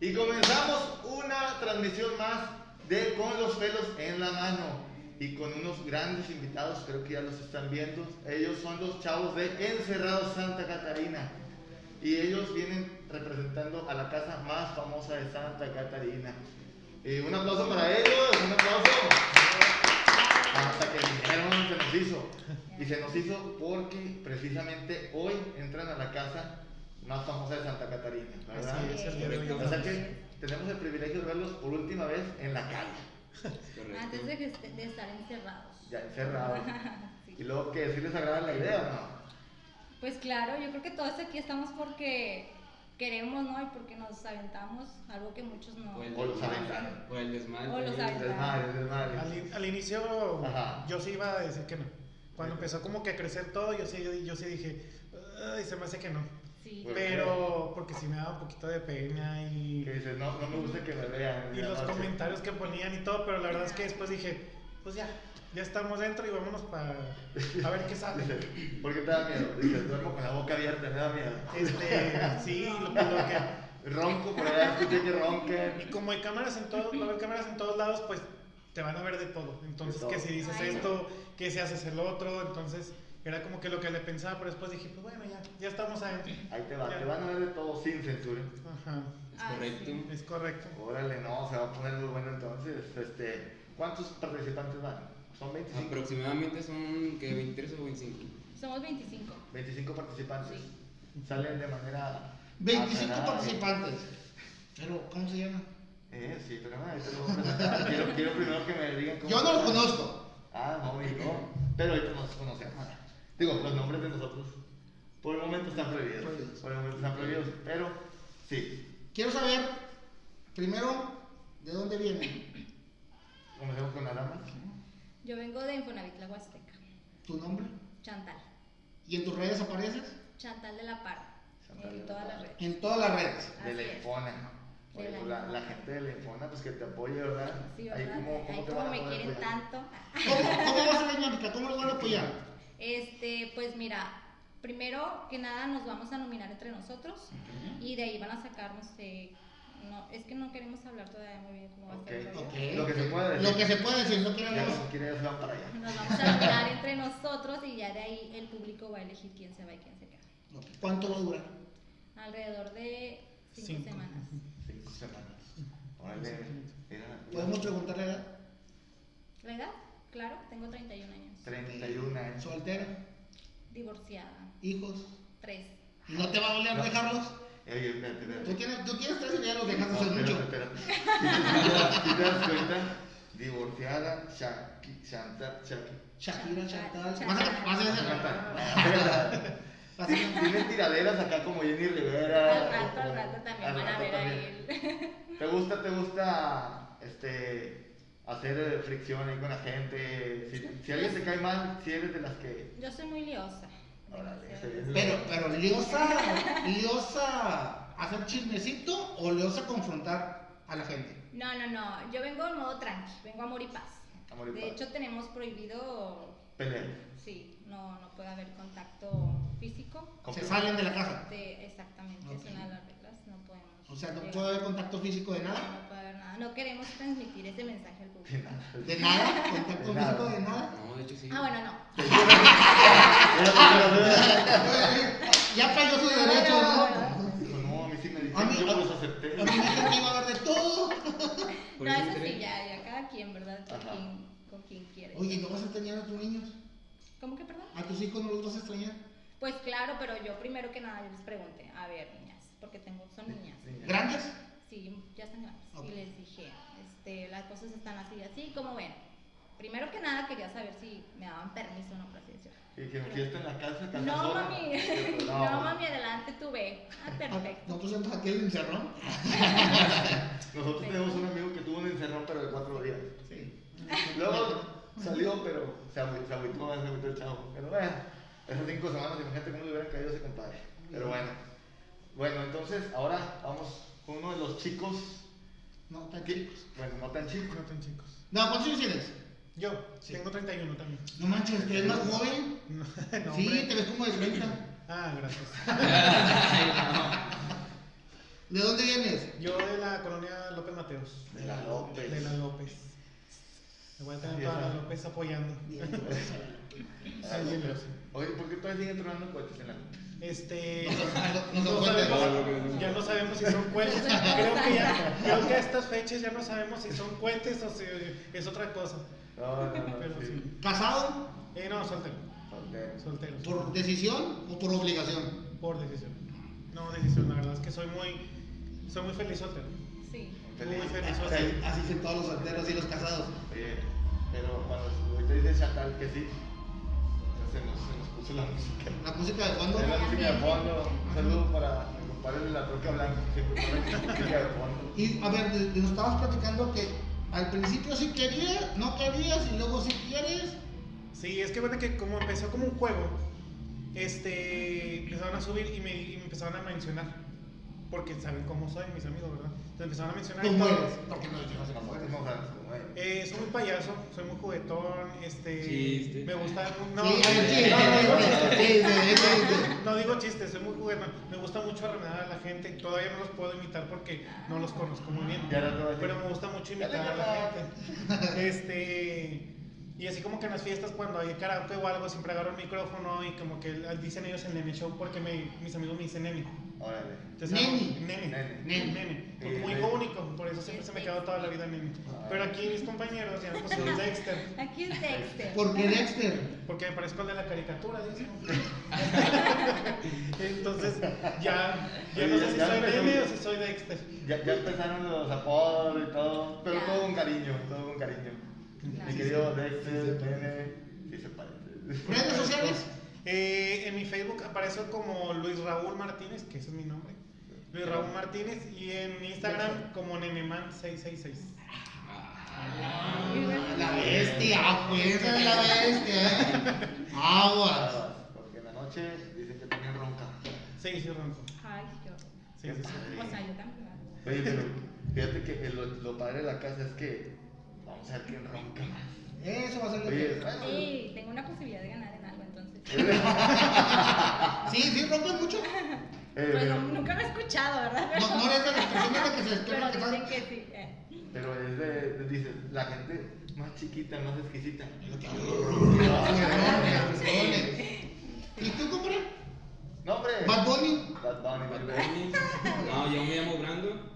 Y comenzamos una transmisión más de Con los pelos en la mano. Y con unos grandes invitados, creo que ya los están viendo. Ellos son los chavos de Encerrados Santa Catarina. Y ellos vienen representando a la casa más famosa de Santa Catarina. Y un aplauso para ellos, un aplauso. Hasta que vinieron se nos hizo. Y se nos hizo porque precisamente hoy entran a la casa más famosa de Santa Catarina, ¿verdad? Así es, hoy. O sea que tenemos el privilegio de verlos por última vez en la calle. Antes de, que est- de estar encerrados. ya encerrados. Sí. Y luego que sí les agrada la idea, ¿o no? Pues claro, yo creo que todos aquí estamos porque queremos, ¿no? Y porque nos aventamos, algo que muchos no. Por el O los aventaron. Por el desmadre. O los aventaron. Desmadre, desmadre. Al, in- al inicio Ajá. yo sí iba a decir que no. Cuando empezó como que a crecer todo, yo sí, yo sí dije, ay, se me hace que no. Sí. ¿Por qué? Pero porque sí me daba un poquito de pena y, Que dices, no, no me gusta que me vean. y los noche. comentarios que ponían y todo, pero la verdad es que después dije, pues ya, ya estamos dentro y vámonos para a ver qué sale. Dice, ¿por qué te da miedo? Dices, duermo con la boca abierta, me da miedo. Este, sí, lo, lo que, Ronco por allá, escuché que ronquen. Y como hay cámaras en todos, va a haber cámaras en todos lados, pues te van a ver de todo. Entonces, De todo. que si dices Ay, no. esto, que si haces el otro, entonces era como que lo que le pensaba, pero después dije, pues bueno, ya, ya estamos adentro. Ahí te va, Ya. te van a ver de todo sin censura. Ajá, Es Ah, correcto. sí. es correcto. Órale, no, se va a poner muy bueno entonces. Este, ¿Cuántos participantes van? ¿Son 25? Aproximadamente son que 23 o 25. Somos 25. 25 participantes. Sí. Salen de manera. 25 aplanada. participantes. Pero, ¿cómo se llama? Eh, sí, pero no, ahorita lo voy a presentar. quiero, quiero primero que me digan cómo. Yo no lo conozco. Ah, no, y no. Pero ahorita nos conocemos. Digo, los nombres de nosotros por el momento están prohibidos. Prohibidos. Por el momento están prohibidos. Pero sí, Quiero saber, primero, ¿de dónde vienen? comencemos con la dama. Yo vengo de Infonavit La Huasteca. ¿Tu nombre? Chantal. ¿Y en tus redes apareces? Chantal de la Parra. Chantal En todas las redes. En todas las redes. De la. Infona. Oye, pues la, gente de la Infona, pues que te apoye, ¿verdad? Sí, Ahí ¿verdad? como, Ahí te como van a me quieren apoyar? tanto. ¿Cómo, cómo va a ser la dinámica? ¿Cómo lo van a apoyar? Este, pues mira, primero que nada nos vamos a nominar entre nosotros y de ahí van a sacarnos. eh, no, es que no queremos hablar todavía muy bien cómo va a ser el Ok, rollo. Ok. Lo que se puede decir. Lo que se puede decir, no Ya queremos. si van para allá. Nos vamos a nominar entre nosotros y ya de ahí el público va a elegir quién se va y quién se queda. Ok, ¿Cuánto va a durar? Alrededor de cinco, Cinco. semanas. Cinco semanas. Órale, ¿Podemos preguntarle la edad? ¿La edad? Claro, tengo 31 años. 31 años. ¿Soltera? Divorciada. ¿Hijos? Tres. ¿Y no te va a doler No. dejarlos? Espérate, Tú tienes, tú tienes tres y ya los dejaste No, hace espérate, mucho. espérate. Te das cuenta, divorciada, Shaki, Shanta, Shaki. Shakira, Chantal. Vas a, hacer- Tienen tiraderas acá como Jenny Rivera. Al rato, al rato también van a ver a también. él. ¿Te gusta, te gusta este, hacer eh, fricción ahí con la gente? Si, si alguien te cae mal, si eres de las que... Yo soy muy liosa. Órale, se Pero, pero liosa, liosa hacer chismecito o liosa confrontar a la gente. No, no, no. Yo vengo en modo tranqui, vengo amor y paz. Amor y de paz. hecho, tenemos prohibido, Pelear. sí, no, no puede haber contacto físico. Se salen de la casa. De, exactamente, es una de las reglas. No podemos. O sea, no puede haber contacto físico de No, nada. no puede haber nada. No queremos transmitir ese mensaje al público. De nada, contacto De nada. físico de nada. No, de hecho sí. Ah, bueno, no. Ya pagó su derecho, no, ¿no? a mí sí me dijeron, yo los acepté. A mí me dijeron que iba a haber de todo. No, eso sí, ya, ya cada quien, ¿verdad? Con, quien, con quien quiere. Oye, ¿no vas a extrañar a tus niños? ¿Cómo que perdón? ¿A tus hijos no los vas a extrañar? Pues claro, pero yo primero que nada yo les pregunté, a ver, porque tengo, son niñas. ¿Grandes? Sí, ya están grandes. Y les dije, este, las cosas están así, así, como ven. Primero que nada quería saber si me daban permiso o no, por así decirlo. Y que fiesta en la casa, No, mami, No, no, mami, adelante tú ve. Ah, perfecto. Nosotros hemos aquí el encerrón. Nosotros tenemos un amigo que tuvo un encerrón, pero de cuatro días. Sí. Luego salió, pero se agüitó, se agüitó, se agüitó el chavo. Pero bueno, esas cinco semanas, imagínate cómo le hubieran caído a ese compadre. Pero bueno. Bueno, entonces ahora vamos con uno de los chicos. No, tan chicos. Bueno, no tan chicos. No tan chicos. No, ¿cuántos años tienes? Yo Sí. tengo 31 también. No manches, ¿te ves más joven? No, sí, hombre. te ves como de 30. Ah, gracias. ¿De dónde vienes? Yo de la colonia López Mateos. De la López. De la López. Me voy a tener toda la. López apoyando. Sí. Oye, ¿por qué todavía siguen tronando cohetes en la Este. No son- no son no cuentas. sabemos- ya no sabemos si son cohetes. Creo que, ya, creo que a estas fechas ya no sabemos si son cohetes o si es otra cosa. No, no, no. Pero sí. sí. ¿Casado? Eh, no, soltero. Ok. Soltero. ¿Por decisión o por obligación? Por decisión. No, decisión. La verdad es que soy muy. Soy muy feliz soltero. Sí. Muy feliz soltero. Así son todos los solteros y los casados. Oye, pero cuando ahorita dice Chantal que sí, se nos, la música. La música de fondo. Es la música de fondo. Un saludo para mi compadre de la troca blanca que siempre pone música de fondo. Y a ver, de- de- nos estabas platicando que al principio sí querías, no querías y luego sí quieres. Sí, es que bueno que como empezó como un juego, este, empezaron a subir y me, y me empezaron a mencionar. Porque saben cómo soy, mis amigos, ¿verdad? Entonces empezaron a mencionar. y ¿Cómo todo. eres? Porque no que no Como fueres. decimos, como es. Eh, soy muy payaso, soy muy juguetón, este, Chiste. me gusta, no, Sí, sí, no, no, no, no digo chistes, soy muy juguetón, me gusta mucho arremedar a la gente, todavía no los puedo imitar porque no los conozco muy bien, pero me gusta mucho imitar a la gente, este, y así como que en las fiestas cuando hay karaoke o algo siempre agarro el micrófono y como que dicen ellos el nene show porque me- mis amigos me dicen nene, Órale. nene, Nene. nene, nene, hijo único, por eso siempre se me quedó toda la vida nene, pero aquí mis compañeros ya pusieron Dexter. Aquí es Dexter. ¿Por qué Dexter? Porque me parezco al de la caricatura, dice. Entonces, ya, ya no sé si Ya soy empezó. Nene o si soy Dexter. Ya, ya empezaron los apodos y todo, pero Ya. todo con cariño, todo con cariño. Mi querido Dexter, nene, sí se parece. ¿Redes sociales? Eh, en mi Facebook aparece como Luis Raúl Martínez, que ese es mi nombre. Luis Raúl Martínez. Y en Instagram como Neneman666. La bestia, pues, es la bestia, ¿eh? Aguas. Porque en la noche dicen que también ronca. Sí, sí, ronco. Ay, yo. Sí, sí, sí. O sea, yo también. Oye, pero fíjate que el- lo, lo padre de la casa es que vamos a ver quién ronca más. Eso va a ser lo Oye, que. bueno, Sí, tengo una posibilidad de ganar. Sí, sí, rompes mucho. eh, Pues no- nunca lo he escuchado, ¿verdad? No, no eres de las personas que se despiertan Pero que dicen están. que sí. eh. pero es de, de- dice, la gente más chiquita, más exquisita. ¿Y tú, compadre? No, hombre. Bad Bunny. Bad Bunny, Bad. Bunny. No, yo me llamo Brando.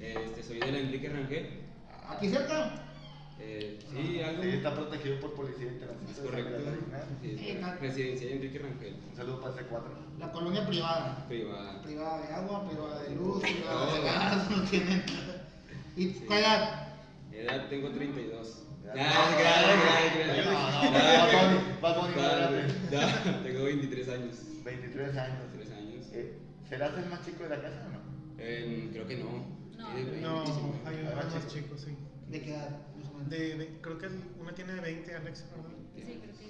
Este, soy del Enrique Rangel. Aquí cerca. Eh, sí, algo. Sí, está protegido por policía internacional. Es correcto. Sí, es residencial Enrique Rangel. Un saludo para ese 4. La colonia privada. Privada. Privada de agua, privada de luz, privada de gas, no tienen nada. ¿Y Sí. cuál edad? Edad tengo 32. Ya. Ah, gracias, gracias, No, no, Tengo 23 años. 23 años. 23 años. Eh, ¿Serás el más chico de la casa o no? Eh, creo que no. No. Sí, de No, 25. hay más chicos, sí. ¿De qué edad? De, de- creo que una tiene 20, Alex, ¿verdad? Sí, creo que.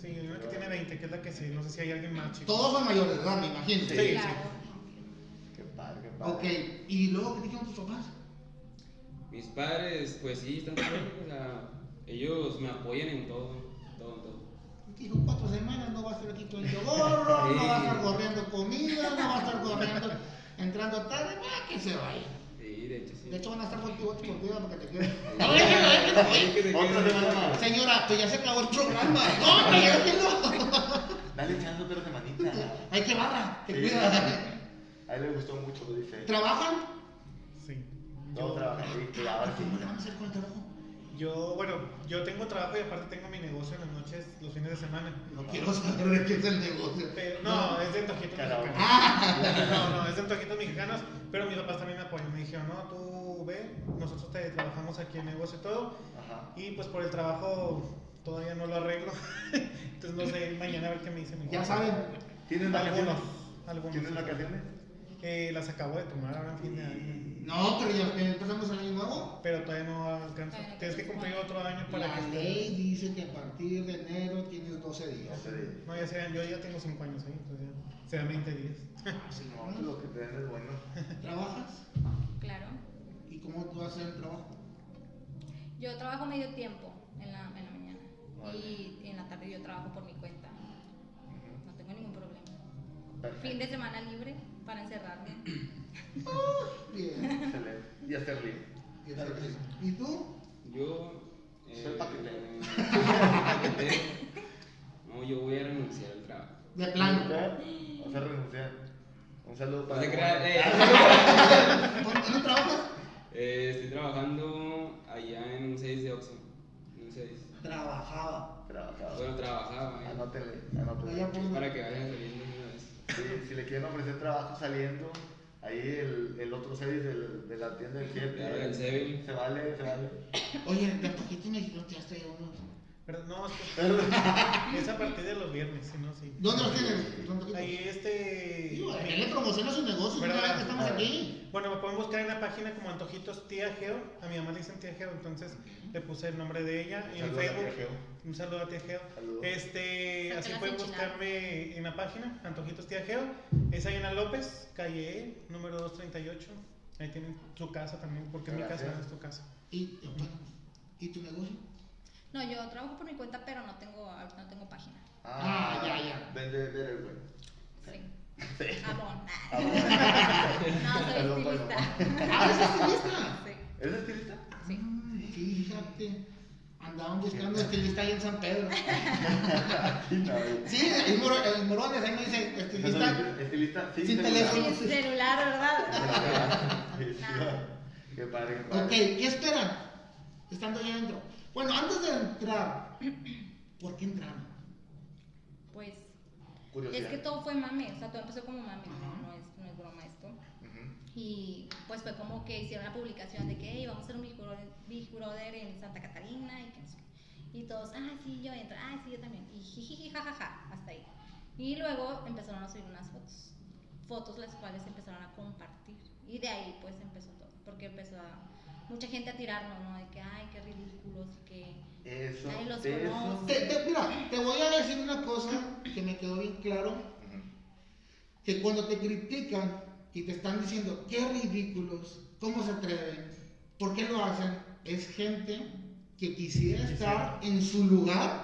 Sí, hay una que tiene 20, que es la que sí. No sé si hay alguien más chico. Todos son mayores de edad, me imagino. Sí. Claro. Qué padre, qué padre. Ok, ¿y luego qué dijeron tus papás? Mis padres, pues sí, están bien, o sea, ellos me apoyan en todo, todo, en todo. Dijo cuatro semanas, no va a estar aquí con el gorro, no va a estar corriendo comida, no va a estar corriendo, entrando tarde, va que se vaya. Sí, de hecho sí. De hecho van a estar contigo ocho por día para que te quedes. No, déjalo, déjalo, Otra semana más. Señora, pues ya se acabó el programa. No, déjelo. Dale echando pero semanita. Hay que barra, te Sí. cuida. A él le gustó mucho, lo dice. ¿Trabajan? Sí. Todos trabajan, sí, claro, sí. ¿Cómo le van a hacer con el trabajo? Yo, bueno, yo tengo trabajo y aparte tengo mi negocio en las noches, los fines de semana. No quiero saber de qué es el negocio. Pero, no, es de antojitos mexicanos. Ah, No, no, es de antojitos mexicanos, pero mis papás también me apoyan. Me dijeron, no, tú ve, nosotros te trabajamos aquí en negocio y todo. Ajá. Y pues por el trabajo todavía no lo arreglo. Entonces no sé, mañana a ver qué me dicen. ya saben. ¿Tienes vacaciones? Algunos, algunos. ¿Tienes sí. vacaciones? Eh, las acabo de tomar ahora en fin de año. No, pero ya empezamos el año nuevo. Pero todavía no alcanza. Todavía no Tienes que cumplir otro año para La que estés. ley dice que a partir de enero tienes 12 días. No sé. No, ya sean, yo ya tengo 5 años ahí, entonces ya serán 20 días. Así No, pues lo que te den es bueno. ¿Trabajas? Claro. ¿Y cómo tú haces el trabajo? Yo trabajo medio tiempo en la, en la mañana. Vale. Y en la tarde yo trabajo por mi cuenta. Ujú. No tengo ningún problema. Perfecto. Fin de semana libre. Para encerrarme. Bien. Excelente. Y hacer río. ¿Y tú? Yo. Soy paquetero. paquetero. No, yo voy a renunciar al trabajo. De plano. Vamos a renunciar. Un saludo No para. te creas, eh, ¿Dónde trabajas? eh, estoy trabajando allá en un 6 de Oxxo. En un 6. Trabajaba. Trabajador. Bueno, trabajaba. eh. Allá por- Para que vayan saliendo. Sí, si le quieren ofrecer trabajo saliendo, ahí el, el otro 6 del, de la tienda del 7. Claro, del Seven. Se vale, se vale. Oye, de me dijeron que ya estoy uno. Pero no, es, que es a partir de los viernes, si no, sí. ¿Dónde los tienes? ¿Dónde los Ahí este. Digo, él le promociona su negocio, mira que estamos aquí. Bueno, me pueden buscar en la página como Antojitos Tía Geo. A mi mamá le dicen Tía Geo, entonces le puse el nombre de ella en Saludos a Facebook. Un saludo a Tía Geo. Saludos. Este, así pueden buscarme en la página Antojitos Tía Geo. Es la López, calle E, número 238. Ahí tienen su casa también, porque es mi casa, Gracias. es tu casa. ¿Y, ¿y tu negocio? No, yo trabajo por mi cuenta, pero no tengo, no tengo página. Ah, ya, ya. Vende, vende el güey. Sí. Amón. Ah, No, soy Perdón, estilista. Ah, ¿es estilista? Sí, ¿Es estilista? sí. Ay, Fíjate. Andaban buscando estilista ahí en San Pedro. Aquí no, güey. Sí, el, moro, el Morones ahí me dice estilista. Estilista, sí. Sin celular. teléfono. Sin celular, ¿verdad? Sí, sí. Nada. Qué padre, qué padre. Ok, ¿qué esperan? Estando allá adentro. Bueno, antes de entrar, ¿por qué entraron? Pues Curiosidad. es que todo fue mame, o sea, todo empezó como mame, no, no, es, no es broma esto. Y pues fue como que hicieron la publicación de que "Hey, vamos a hacer un Big Brother, Big Brother en Santa Catarina y que no sé qué. Y todos, ah, sí, yo entro, ah, sí, yo también. Y jajaja, hasta ahí. Y luego empezaron a subir unas fotos, fotos las cuales empezaron a compartir. Y de ahí pues empezó todo, porque empezó a, mucha gente a tirarnos, ¿no? De que, ay, qué ridículos, que... Eso. Nadie los eso. conoce. Te- te- mira, te voy a decir una cosa que me quedó bien claro. Que cuando te critican y te están diciendo, qué ridículos, cómo se atreven, por qué lo hacen, es gente que quisiera estar en su lugar,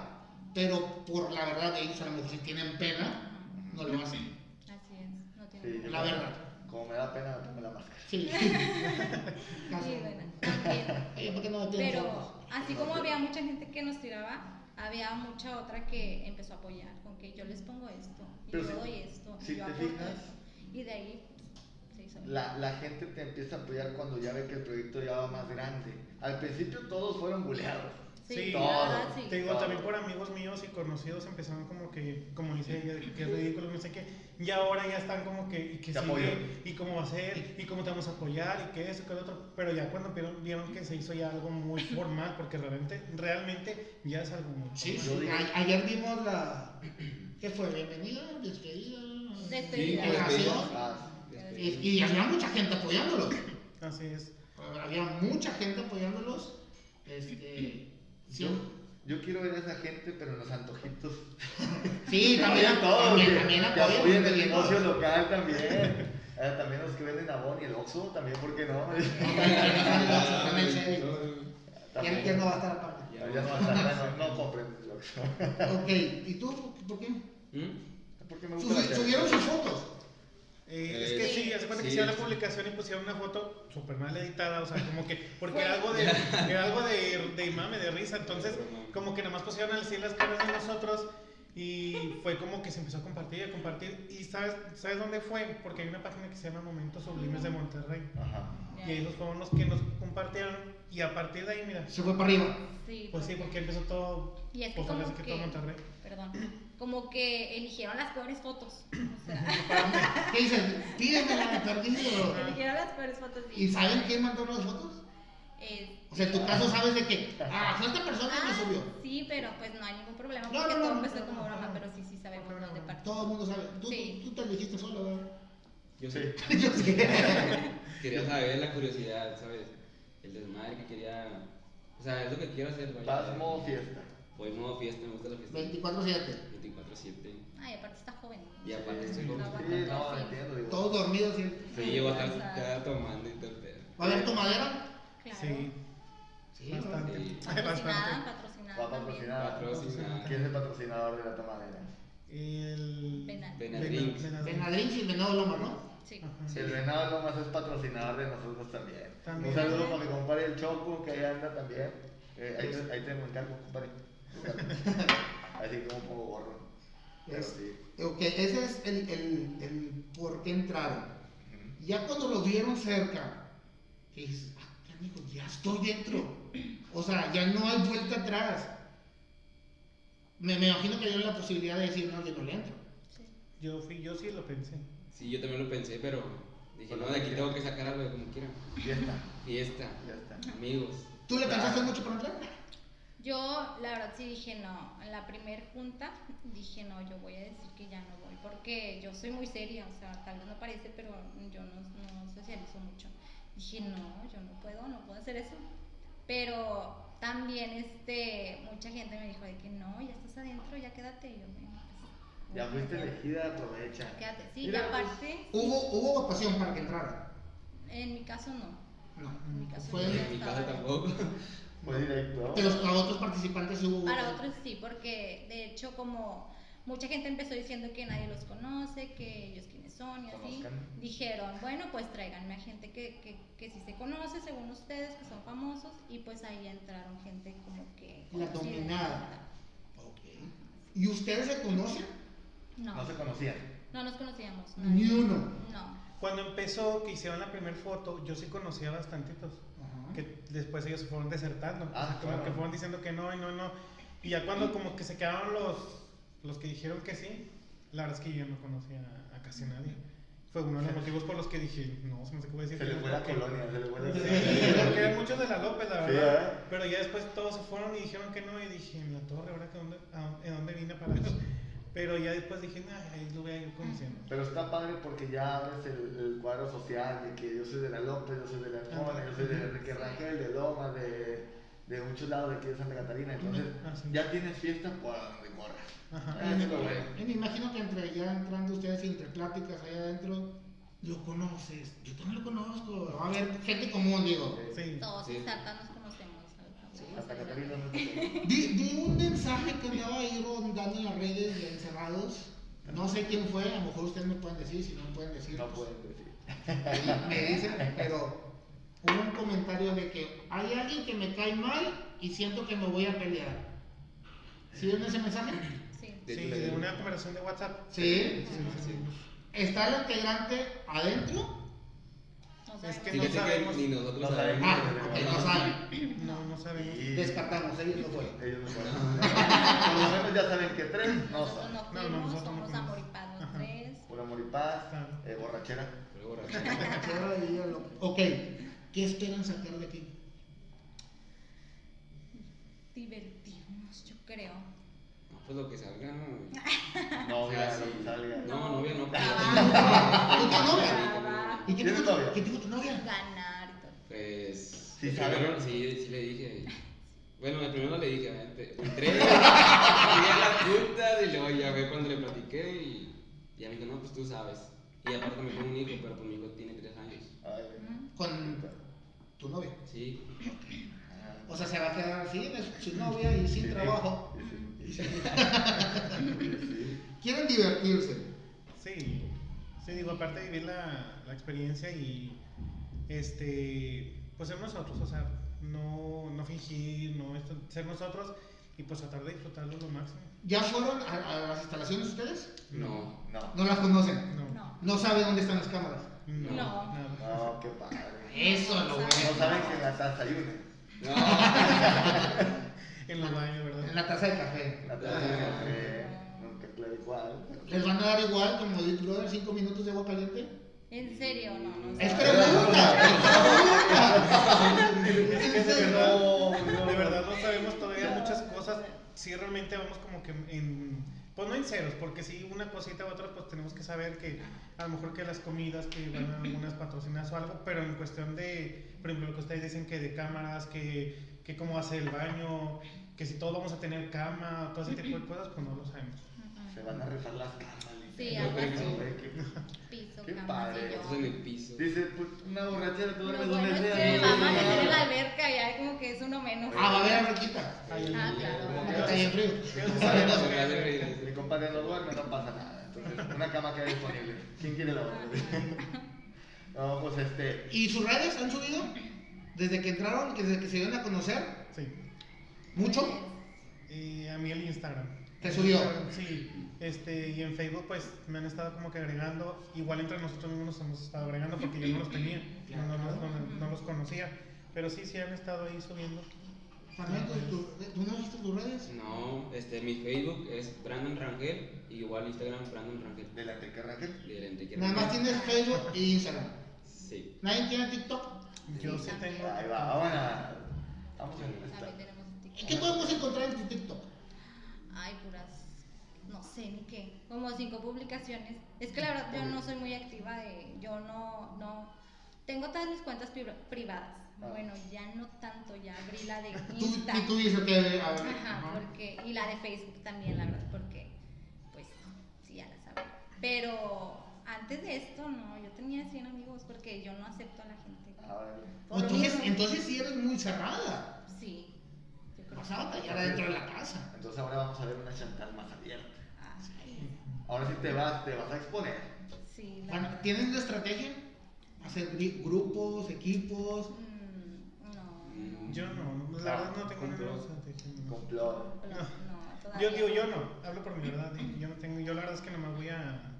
pero por la verdad de ellos, a lo mejor si tienen pena, no lo hacen. Así es, no tiene Sí, La verdad. Como me da pena, me pongo la máscara. Sí. Caso. Sí, bueno, también. Oye, ¿por qué no me piden Pero así como había mucha gente que nos tiraba, había mucha otra que empezó a apoyar con que yo les pongo esto, y Pero yo si- doy esto, y yo aporto esto. Y de ahí. La, la gente te empieza a apoyar cuando ya ve que el proyecto ya va más grande. Al principio todos fueron buleados. Sí, Sí, la todo. verdad sí. Te digo, Todo. también por amigos míos y conocidos empezaron como que, como dice ella, que qué ridículo, no sé qué. Y ahora ya están como que, y que sigue, y cómo va a ser, y cómo te vamos a apoyar, y que eso, que lo otro. Pero ya cuando vieron, vieron que se hizo ya algo muy formal, porque realmente, realmente ya es algo muy Sí, formal. sí. A- ayer vimos la. ¿Qué fue? ¿Bienvenida? ¿Despedida? Despedida. Delegación. Y, y había mucha gente apoyándolos. Así es. Había mucha gente apoyándolos. Este. Sí, yo, yo quiero ver a esa gente, pero en los antojitos. sí también, todos, también, que, también que apoyan. apoyen el también, negocio local también. Eh, también los que venden Avon y el Oxxo, también, ¿por qué no? Ya, ya no va a estar aparte. Ya, ya no va a estar, ya no, no compren el Oxxo. Ok, ¿y tú por qué? ¿Mm? Porque me gusta subieron sus fotos. Eh, es Eh, que sí. sí, hace cuenta que Sí, hicieron la sí. publicación y pusieron una foto súper mal editada, o sea, como que, porque era algo de, era algo de, de mame, de risa, entonces, como que nada más pusieron así las caras de nosotros y fue como que se empezó a compartir y a compartir. ¿Y sabes, sabes dónde fue? Porque hay una página que se llama Momentos Sublimes de Monterrey. Ajá. Y ellos fueron los que nos compartieron y a partir de ahí, mira, Se fue para arriba. Sí, pues sí, porque empezó todo, Y es que pues como que que, todo Monterrey. perdón, como que eligieron las peores fotos. O sea, ¿Qué dicen? Pídemela, perdido. eligieron las peores fotos. ¿Y saben quién mandó las fotos? Eh, O sea, en tu caso sabes de que, ah, fue esta persona que ah, subió. Sí, pero pues no hay ningún problema No, porque no, no, todo empezó no, como broma, no. pero sí, sí sabemos No, no, dónde no. partió. Todo el mundo sabe. Tú, Sí. tú, tú te dijiste solo, ¿verdad? Yo sé. Quería saber la curiosidad, ¿sabes? El desmadre que quería. O sea, es lo que quiero hacer. Paz, modo fiesta. Voy modo fiesta, me gusta la fiesta. 24-7. 24-7. Ay, aparte está joven. Y aparte estoy con- no entiendo. Digo. Todos dormidos. ¿sí? Sí, llevo a estar cada tomando y todo el pedo. ¿Va a haber tomadera? Claro. Sí, Sí, bastante. Sí. Patrocinada, patrocinada Va a también. patrocinar. Patrocinada. ¿Quién es el patrocinador de la tomadera? El... Benadryl. Benadryl y Venado Loma, ¿no? Sí. El venado nomás es patrocinador de nosotros también. También. Un saludo para mi compadre el Choco, que ahí anda también. Eh, ahí, te, ahí te me encargo, compadre. Así como un poco gorro. Es- sí. Ok, ese es el, el, el por qué entraron. Ya cuando los vieron cerca, que dices, ah, canijo, ya estoy dentro. O sea, ya no hay vuelta atrás. Me, me imagino que dieron la posibilidad de decir, no, yo no le entro. Sí. Yo, fui, yo sí lo pensé. Sí, yo también lo pensé, pero dije, no, de aquí tengo que sacar algo de como quiera. Ya está. Fiesta, Ya está. amigos. ¿Tú le pensaste mucho para entrar? Yo, la verdad, sí dije no. En la primer junta dije no, yo voy a decir que ya no voy. Porque yo soy muy seria, o sea, tal vez no parece, pero yo no, no socializo mucho. Dije no, yo no puedo, no puedo hacer eso. Pero también este, mucha gente me dijo de que no, ya estás adentro, ya quédate. Y yo, pues, Ya fuiste ya- elegida, aprovecha. Quédate. Sí, Mira, y pues, aparte, ¿Hubo, hubo votación para que entrara? en mi caso no. No. En mi caso Fue- ya En mi adentro. tampoco. Fue directo. De los a otros participantes hubo Para otros sí, porque de hecho como mucha gente empezó diciendo que nadie los conoce, que ellos quiénes son y así, Conozcan. dijeron, bueno, pues tráiganme a gente que, que, que sí se conoce según ustedes, que son famosos, y pues ahí entraron gente como que... La conocida. dominada. Ok. ¿Y ustedes se conocen? No, No se conocían. no nos conocíamos. Ni uno. No. Cuando empezó, que hicieron la primera foto, yo sí conocía bastantitos. Que después ellos se fueron desertando. Ah, o sea, como claro. que fueron diciendo que no y no y no. Y ya cuando como que se quedaron los, los que dijeron que sí, la verdad es que yo no conocía a casi nadie. Fue uno de los motivos por los que dije, no, se me hace que voy a decir Se que le no, fue la colonia, se le fue la Sí, porque eran muchos de la López, la Sí, verdad. ¿eh? Pero ya después todos se fueron y dijeron que no. Y dije, en la torre, ¿ahora que dónde, a- ¿en dónde vine para eso? Pero ya después dije, nah, ahí lo voy a ir conociendo. Pero está padre porque ya abres el, el cuadro social de que yo soy de la López, yo soy de la Arjona, yo soy de Enrique Rangel, de Loma, de, de muchos lados de aquí de Santa Catarina. Entonces Ah, sí. ya tienes fiesta por donde corras. Eso es. Y me imagino que entre ya entrando ustedes y entre pláticas ahí adentro, lo conoces. Yo también lo conozco. Va a haber gente común, digo. Sí. Todos Sí. Santa Catarina no te Vi, vi un mensaje que andaba ahí rondando en las redes de encerrados. No sé quién fue, a lo mejor ustedes me pueden decir, si no me pueden decir. No pues, pueden decir. me dicen, pero hubo un comentario de que hay alguien que me cae mal y siento que me voy a pelear. ¿Sí ven ese mensaje? Sí. De Sí, de una conversación de WhatsApp. Sí. Sí, sí, sí. ¿Está el integrante adentro? No Es que no sabemos. que ni nosotros No sabemos. Ah, no saben. No, no sabemos. Y Descartamos, ellos no fueron. ellos no fueron. Por lo menos ya saben que tres no Nosotros son. no No, no, fuimos, nosotros no somos fuimos. amor y paz los Ajá. tres. Puro amor y paz, Claro. eh, borrachera. Borracho. Chévere, y lo- Ok, ¿qué esperan sacar de aquí? Divertirnos, yo creo. Pues lo que salga, ¿no? Novia, Ah, sí. lo que salga. No, novia no. Trabajo, trabajo, ¿Y qué ¿Tienes dijo tu- novia? ¿Qué dijo tu novia? ganar y todo. Pues. Sí, primero, sí, sí le dije. Bueno, de primero le dije, entré, fui a las juntas y luego ya ve cuando le platiqué y ya me dijo, no, pues tú sabes. Y aparte me tengo un hijo, pero pues mi hijo tiene tres años. Ay. Con tu novia. Sí. ah. O sea, se va a quedar así, su, novia y sin Sí, trabajo. Quieren divertirse. Sí, sí, digo, aparte de vivir la, la experiencia y este, pues ser nosotros, o sea, no, no fingir, no esto, ser nosotros y pues tratar de disfrutarlo lo máximo. ¿Ya fueron a, a las instalaciones ustedes? No. No. No las conocen. No, No. No saben dónde están las cámaras. no, No. nada. No, qué padre. Eso es lo No bueno. saben que en la taza En los baños, En ¿verdad? la taza de café. La taza de café. Nunca claro igual. ¿Les van a dar igual como Big Brother 5 minutos de agua caliente? En serio, no, no. Es pregunta, es Es que pregunta. de verdad, No, de verdad no sabemos todavía muchas cosas. Sí, realmente vamos como que en. Pues no en ceros, porque si una cosita u otra, pues tenemos que saber que a lo mejor que las comidas, que van a algunas patrocinadas o algo, pero en cuestión de, por ejemplo, lo que ustedes dicen que de cámaras, que, que cómo hace el baño, que si todos vamos a tener cama, todo ese tipo de cosas, pues no lo sabemos. Se van a rifar las camas. Sí, algo Piso, Qué cama, padre. Esto es en sillón. el piso. Dice, pues una borrachera, tú Lo duermes bueno donde es sea. que ¿no? vamos a meter en la alberca y hay como que es uno menos. Ah, va a haber alberquita. Ay, Ah, claro. ay, Porque está bien frío. Ellos Saben. Mi compadre no duerme, no pasa nada. Entonces, una cama queda disponible. ¿Quién quiere la otra? No, pues este. ¿Y sus redes han subido? Desde que entraron, desde que se dieron a conocer, Sí. Mucho. Y a mí el Instagram. ¿Te subió? Sí. Este, y en Facebook pues me han estado como que agregando, igual entre nosotros mismos nos hemos estado agregando porque yo no los tenía, no, no, no, no- no los conocía. Pero sí, sí han estado ahí subiendo. Fernando, ¿tú, ¿tú no viste tus redes? No, este, mi Facebook es Brandon Rangel y igual Instagram Brandon Rangel. De la Teca Raquel. De Enrique Nada más Rangel. tienes Facebook e Instagram. Sí. ¿Nadie tiene TikTok? Yo Sí, tengo. Ahí va, vamos a. Vamos a También esta. tenemos TikTok. ¿Qué podemos encontrar en tu TikTok? Ay, puras. No sé ni qué. Como cinco publicaciones. Es que la verdad yo no soy muy activa de. Yo no. no tengo todas mis cuentas pri- privadas. Ah. Bueno, ya no tanto. Ya abrí la de Tú, Insta. y tú dices que... a ver, Ajá, ajá. porque. Y la de Facebook también, la verdad, porque. Pues sí, ya la sabía. Pero antes de esto, no. Yo tenía 100 amigos porque yo no acepto a la gente. A ver. Por lo Entonces, entonces sí eres muy cerrada. Sí. Yo que a batallar adentro de la casa. Entonces ahora vamos a ver una Chantal más abierta. Ay, Ahora sí te vas, te vas a exponer. sí, la Bueno, ¿Tienes una estrategia? ¿Hacer grupos, equipos? Mm, no. Yo no, la verdad no tengo ninguna estrategia. no. Complot. No, Yo todavía digo, no. yo no, hablo por mi verdad. Yo no tengo, yo la verdad es que no me voy a.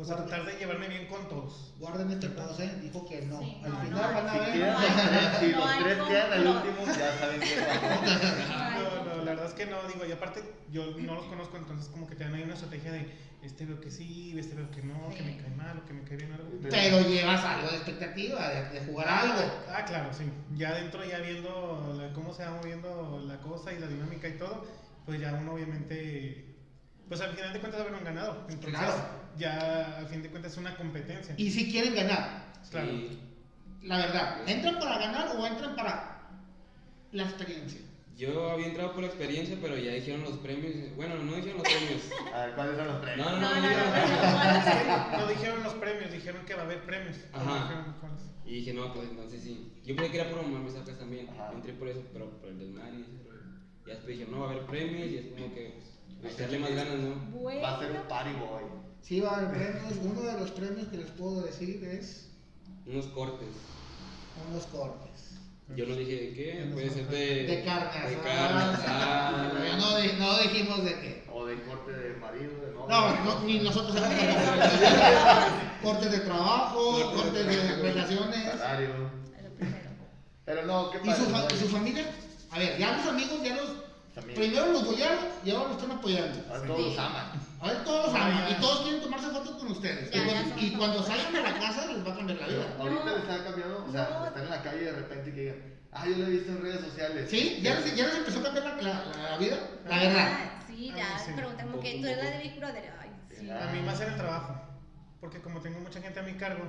Pues a tratar de llevarme bien con todos. Guarden este pose, dijo que no. Sí, Al no, final no, van a Si ver. quedan no los hay- tres, si los hay tres quedan al último, ya saben. Ay, No, no, la verdad es que no, digo, y aparte yo no los conozco, entonces como que te dan ahí una estrategia de este veo que sí, este veo que no, que me cae mal o que me cae bien algo. Pero llevas algo de expectativa, de, de jugar algo. Ah, claro, sí. Ya dentro, ya viendo la- cómo se va moviendo la cosa y la dinámica y todo, pues ya uno obviamente, pues al final de cuentas habrán ganado. Entonces Claro. ya al fin de cuentas es una competencia. Y si quieren ganar, Claro. la verdad, ¿entran para ganar o entran para la experiencia? Yo había entrado por la experiencia, pero ya dijeron los premios. Bueno, no dijeron los premios. A ver, ¿cuáles son los premios? No, no, No, no, dijeron no, los no, premios. no, dijeron los premios, dijeron que va a haber premios. Ajá. dijeron. Y dije, no, pues entonces sí. Yo pensé que era por mamar mis sacas también. Ajá. Entré por eso, pero por el desmadre y después dije, no, va a haber premios y es como que pues, echarle más ganas, ¿no? Bueno. Va a ser un party boy. Sí, va a haber premios. Uno de los premios que les puedo decir es Unos cortes. unos cortes. Yo no dije de qué, Unos puede ser de. De carne De carne asada. Pero no, no dijimos de qué. O de corte de marido, de novio. No, no, ni nosotros cortes de trabajo, cortes de relaciones. Salario. Pero no, ¿qué ¿Y pasa? su, fa- y su familia? A ver, ya los amigos, ya los. Primero los bolearon y ahora los están apoyando. Ahora todos los aman. Ahora todos los aman y todos quieren tomarse fotos con ustedes. Ya, y, cuando, y salgan de la casa les va a cambiar la Pero vida. ahorita No. les ha cambiado, o sea, No. están en la calle y de repente que digan, ah, yo lo he visto en redes sociales. ¿Sí? ¿Ya les, ya les empezó a cambiar la, la- la vida? La verdad. Ah, Sí, A ya sí. preguntan como que tú eres la de Big Brother. Ay, sí. Ah. A mí más en el trabajo. Porque como tengo mucha gente a mi cargo,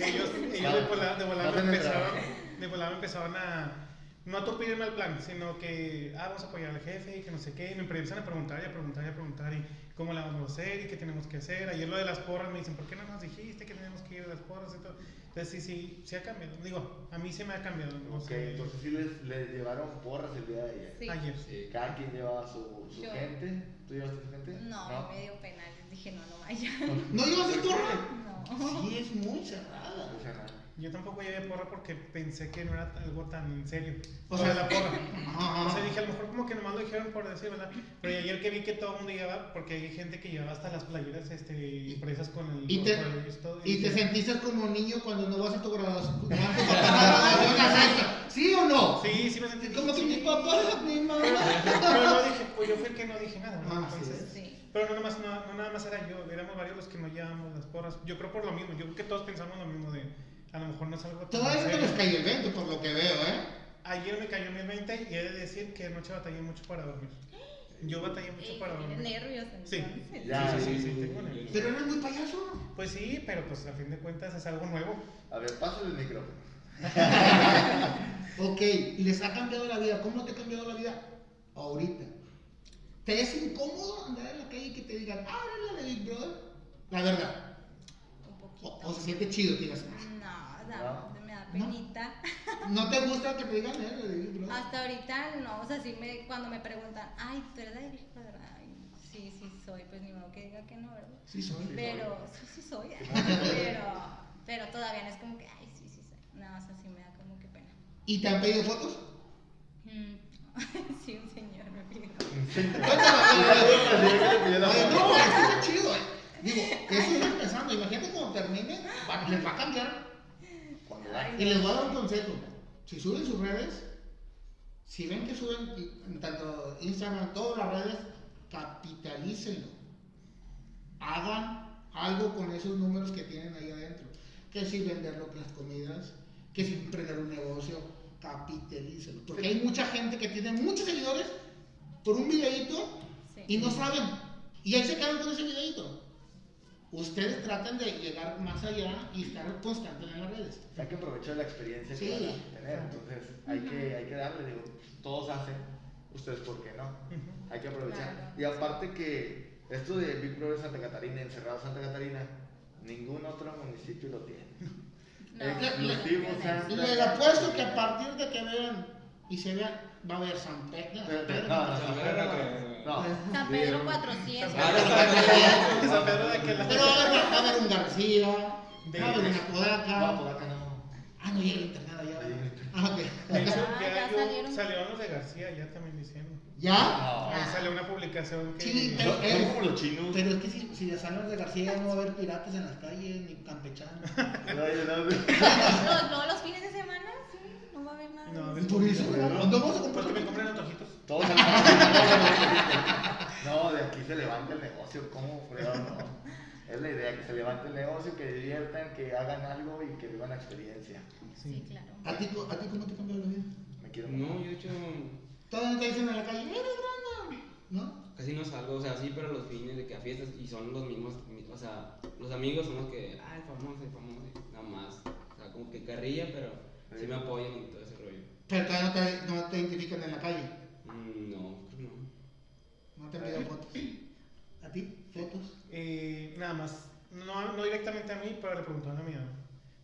ellos, ellos de volada, de volada trabajo. de volada me empezaron a, no a torpedirme el plan, sino que, ah, vamos a apoyar al jefe y que no sé qué, y me empiezan a preguntar y a preguntar y a preguntar y cómo la vamos a hacer y qué tenemos que hacer. Ayer lo de las porras me dicen, ¿por qué no nos dijiste que tenemos que ir a las porras y todo? Entonces sí, sí, sí ha cambiado. Digo, a mí se me ha cambiado. No Ok, sé. entonces sí les, les llevaron porras el día de ayer. Sí. Ayer. Sí. Cada quien llevaba su, su Yo. gente. ¿Tú llevaste tu gente? No, me dio pena. Les dije, no, no vaya. ¿No llevas ¿Por tu porra? No. Sí, es muy cerrada. Sea, nada. Yo tampoco llevé porra porque pensé que no era algo tan en serio. O sea, la porra. O sea, dije, a lo mejor como que nomás lo dijeron por decir, ¿verdad? Pero ayer que vi que todo el mundo llevaba, porque hay gente que llevaba hasta las playeras este, impresas con el... Y te, con esto, y te dije, sentiste como niño cuando no vas a tu graduación. tu papá. ¿Sí o no? Sí, sí me sentí... Como que mi papá, mi mamá. Pero no dije, pues yo fui el que no dije nada, ¿no? Ah, Entonces... Sí. Pero no nada, más, no, no nada más era yo, éramos varios los que no llevábamos las porras. Yo creo por lo mismo, yo creo que todos pensamos lo mismo de... A lo mejor no es algo Todavía no les cayó el 20 por lo que veo, ¿eh? Ayer me cayó mi 20 y he de decir que anoche batallé mucho para dormir. Yo batallé mucho Ey, para tienes dormir. nervios Sí. Ya, sí, sí, sí, tengo nervios. Pero eres muy payaso. Pues sí, pero pues a fin de cuentas es algo nuevo. A ver, pásale el micrófono. Ok, les ha cambiado la vida. ¿Cómo te ha cambiado la vida? Ahorita. ¿Te es incómodo andar en la calle y que te digan, ah, la de Big Brother? La verdad. Un O, poquito. o se siente chido que digas, No, ¿No? me da penita. ¿no te gusta que te digan, eh, la de Big Brother? Hasta ahorita no, o sea, sí me, cuando me preguntan, ay, ¿tú eres la de Big Brother? Ay, sí, sí soy, pues ni modo que diga que no, ¿verdad? Sí, soy. Pero, sí, sí soy. pero, pero todavía no es como que, ay, sí, sí soy. No, o sea, sí me da como que pena. ¿Y te han pedido fotos? Mm. sí, un señor me pidió. No, eso está chido. Digo, eso está empezando. Imagínate cuando termine, les va a cambiar. Da- Y les voy a dar un consejo. Si suben sus redes, si ven que suben en tanto Instagram, todas las redes, capitalícenlo. Hagan algo con esos números que tienen ahí adentro. Que si vender las comidas, que si emprender un negocio, capitalícenlo. Porque hay mucha gente que tiene muchos seguidores por un videíto Sí. y no saben. Y ahí se quedan con ese videíto. Ustedes tratan de llegar más allá y estar constantes en las redes. Hay que aprovechar la experiencia Sí. que van a tener. Entonces, hay que, hay que darle, digo, todos hacen, ustedes por qué no. Hay que aprovechar. Claro. Y aparte que esto de Big Brother Santa Catarina, encerrado Santa Catarina, ningún otro municipio lo tiene. No, Exclusivo, no, no, Santa Y les apuesto que a partir de que vean y se vean, va a haber San Pedro. No. No. San Pedro 400. Ah, no, San Pedro de que la- Pero va a haber, un García, De- va a haber una No, Podaca. por acá no. Ah, no llega el internet allá. Ahí. Ah, ok. De hecho, Ah, ya, ya salieron. salieron los de García ya también diciendo. ¿Ya? No. Ahí salió una publicación que. Sí, pero- son como los chinos. Pero es que si, si le salen los de García ya no va a haber piratas en las calles ni campechanos. No, no, no. Los, no, los fines de semana, sí, no va a haber nada. No, de de- eso. Por eso, ¿dónde vamos a Pues comprar? que me compren antojitos. Todos al- No, de aquí se levanta el negocio, ¿cómo fregado no? Es la idea, que se levante el negocio, que diviertan, que hagan algo y que vivan la experiencia. Sí, claro. ¿A ti, ¿A ti cómo te cambió la vida? Me quiero No, yo he hecho. Todavía no te dicen en la calle, eres grande, ¿no? Casi no salgo, o sea, sí, pero los fines de que a fiestas y son los mismos, mi- o sea, los amigos son los que, ah, el famoso, el famoso, nada más. O sea, como que carrilla, pero sí me apoyan y todo ese rollo. Pero todavía no te, no te identifican en la calle. No, creo que no. No te han pedido fotos. ¿A ti? ¿Fotos? Eh, nada más, no, no directamente a mí, pero le preguntaron a mi mamá.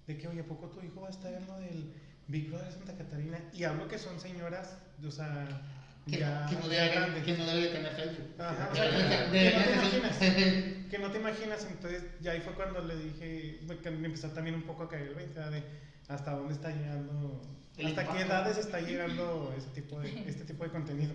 De que, oye, ¿a poco tu hijo va a estar en lo del Big Brother de Santa Catarina? Y hablo que son señoras, o sea, Que, ya, que, no ya debe, que no debe de tener Facebook. Ajá, o De- sea, de- que, no te imaginas. Que no te imaginas, entonces ya ahí fue cuando le dije, me, me empezó también un poco a caer el 20 de hasta dónde está llegando, hasta qué edades está llegando ese tipo de, este tipo de contenido.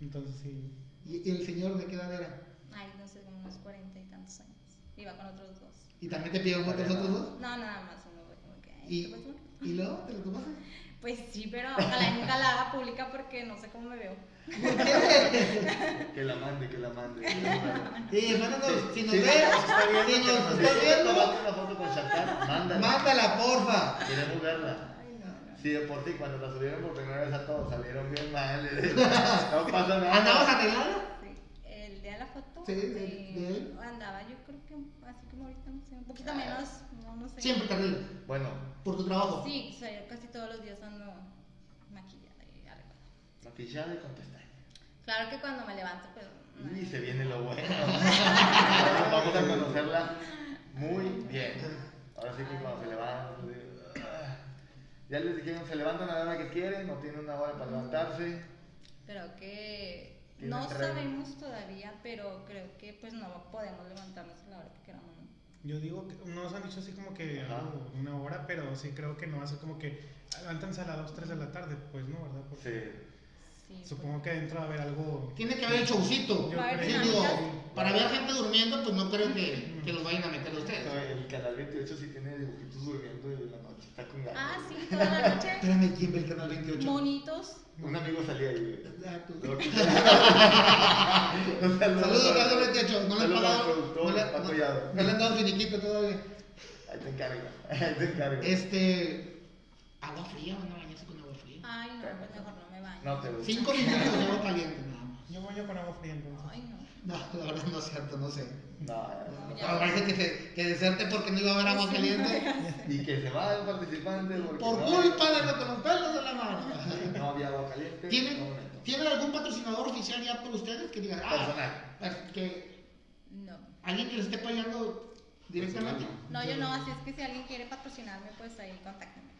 Entonces sí, ¿Y, el señor de qué edad era? Ay, no sé, como unos cuarenta y tantos años. Iba con otros dos. ¿Y también te pidieron fotos otros dos? No, nada más uno fue como que. ay, ¿Y. ¿Y luego te lo tomaste? Pues sí, pero ojalá nunca la haga pública porque no sé cómo me veo. Que la mande, que la mande. que la mande. Sí, mándanos, si nos Sí, ves, está viendo, si nos estás viendo, tomate una foto con Shakar, mándala. mándala, porfa. Queremos verla. Sí, de por sí, cuando la subieron por primera vez a todos, salieron bien mal. No pasa nada. ¿Andabas arreglada? Sí, el día de la foto. Sí, de- eh, de. Andaba, yo creo que así como ahorita, no sé, un poquito menos, no, no sé. Siempre te arreglas. Bueno, Por tu trabajo. Sí, o sea, yo casi todos los días ando maquillada y arreglada. maquillada y con pestañas. Claro que cuando me levanto, pues. no. Y se viene lo bueno. Ahora Vamos a conocerla muy bien. Ahora sí que cuando se levantan. Ya les dijeron, se levantan a la hora que quieren, no tienen una hora para levantarse. Creo que no tren. sabemos todavía, pero creo que pues no podemos levantarnos a la hora que queramos. ¿no? yo digo, que no nos han dicho así como que algo, una hora, pero sí creo que no va a ser como que levántense a las 2, 3 de la tarde, pues no, ¿verdad? Porque Sí. Sí, supongo que dentro va a haber algo... Tiene que haber el showcito. Yo Sí, digo, para ver gente durmiendo, pues no creo que, que los vayan a meter a ustedes. No, El canal 28 sí tiene dibujitos durmiendo y la noche está con ganas. Ah, sí, toda la noche. Espérame, ¿quién ve el canal 28? Monitos. Un amigo salía ahí. Ah, que- Saludos, Carlos 28. No le han pagado. No le, no- no le han dado finiquito todavía. Ahí te encargo. Ahí te encargo. Este. Agua fría, a bañarse con agua fría. Ay, no, pues mejor no me baño. No te gusta. Cinco minutos de agua caliente, nada más. Yo voy yo con agua fría entonces. Ay, no. No, la verdad no es cierto, no sé. No, No, parece que, se, que deserte porque no iba a haber agua caliente. Y que se va el participante Por no, culpa de lo que los pelos de la mano. no había agua caliente. ¿Tienen, no meto. ¿Tienen algún patrocinador oficial ya por ustedes que digan, ah, Personal. que No. alguien que les esté pagando directamente? No, yo no, así es que si alguien quiere patrocinarme, pues ahí contáctenme.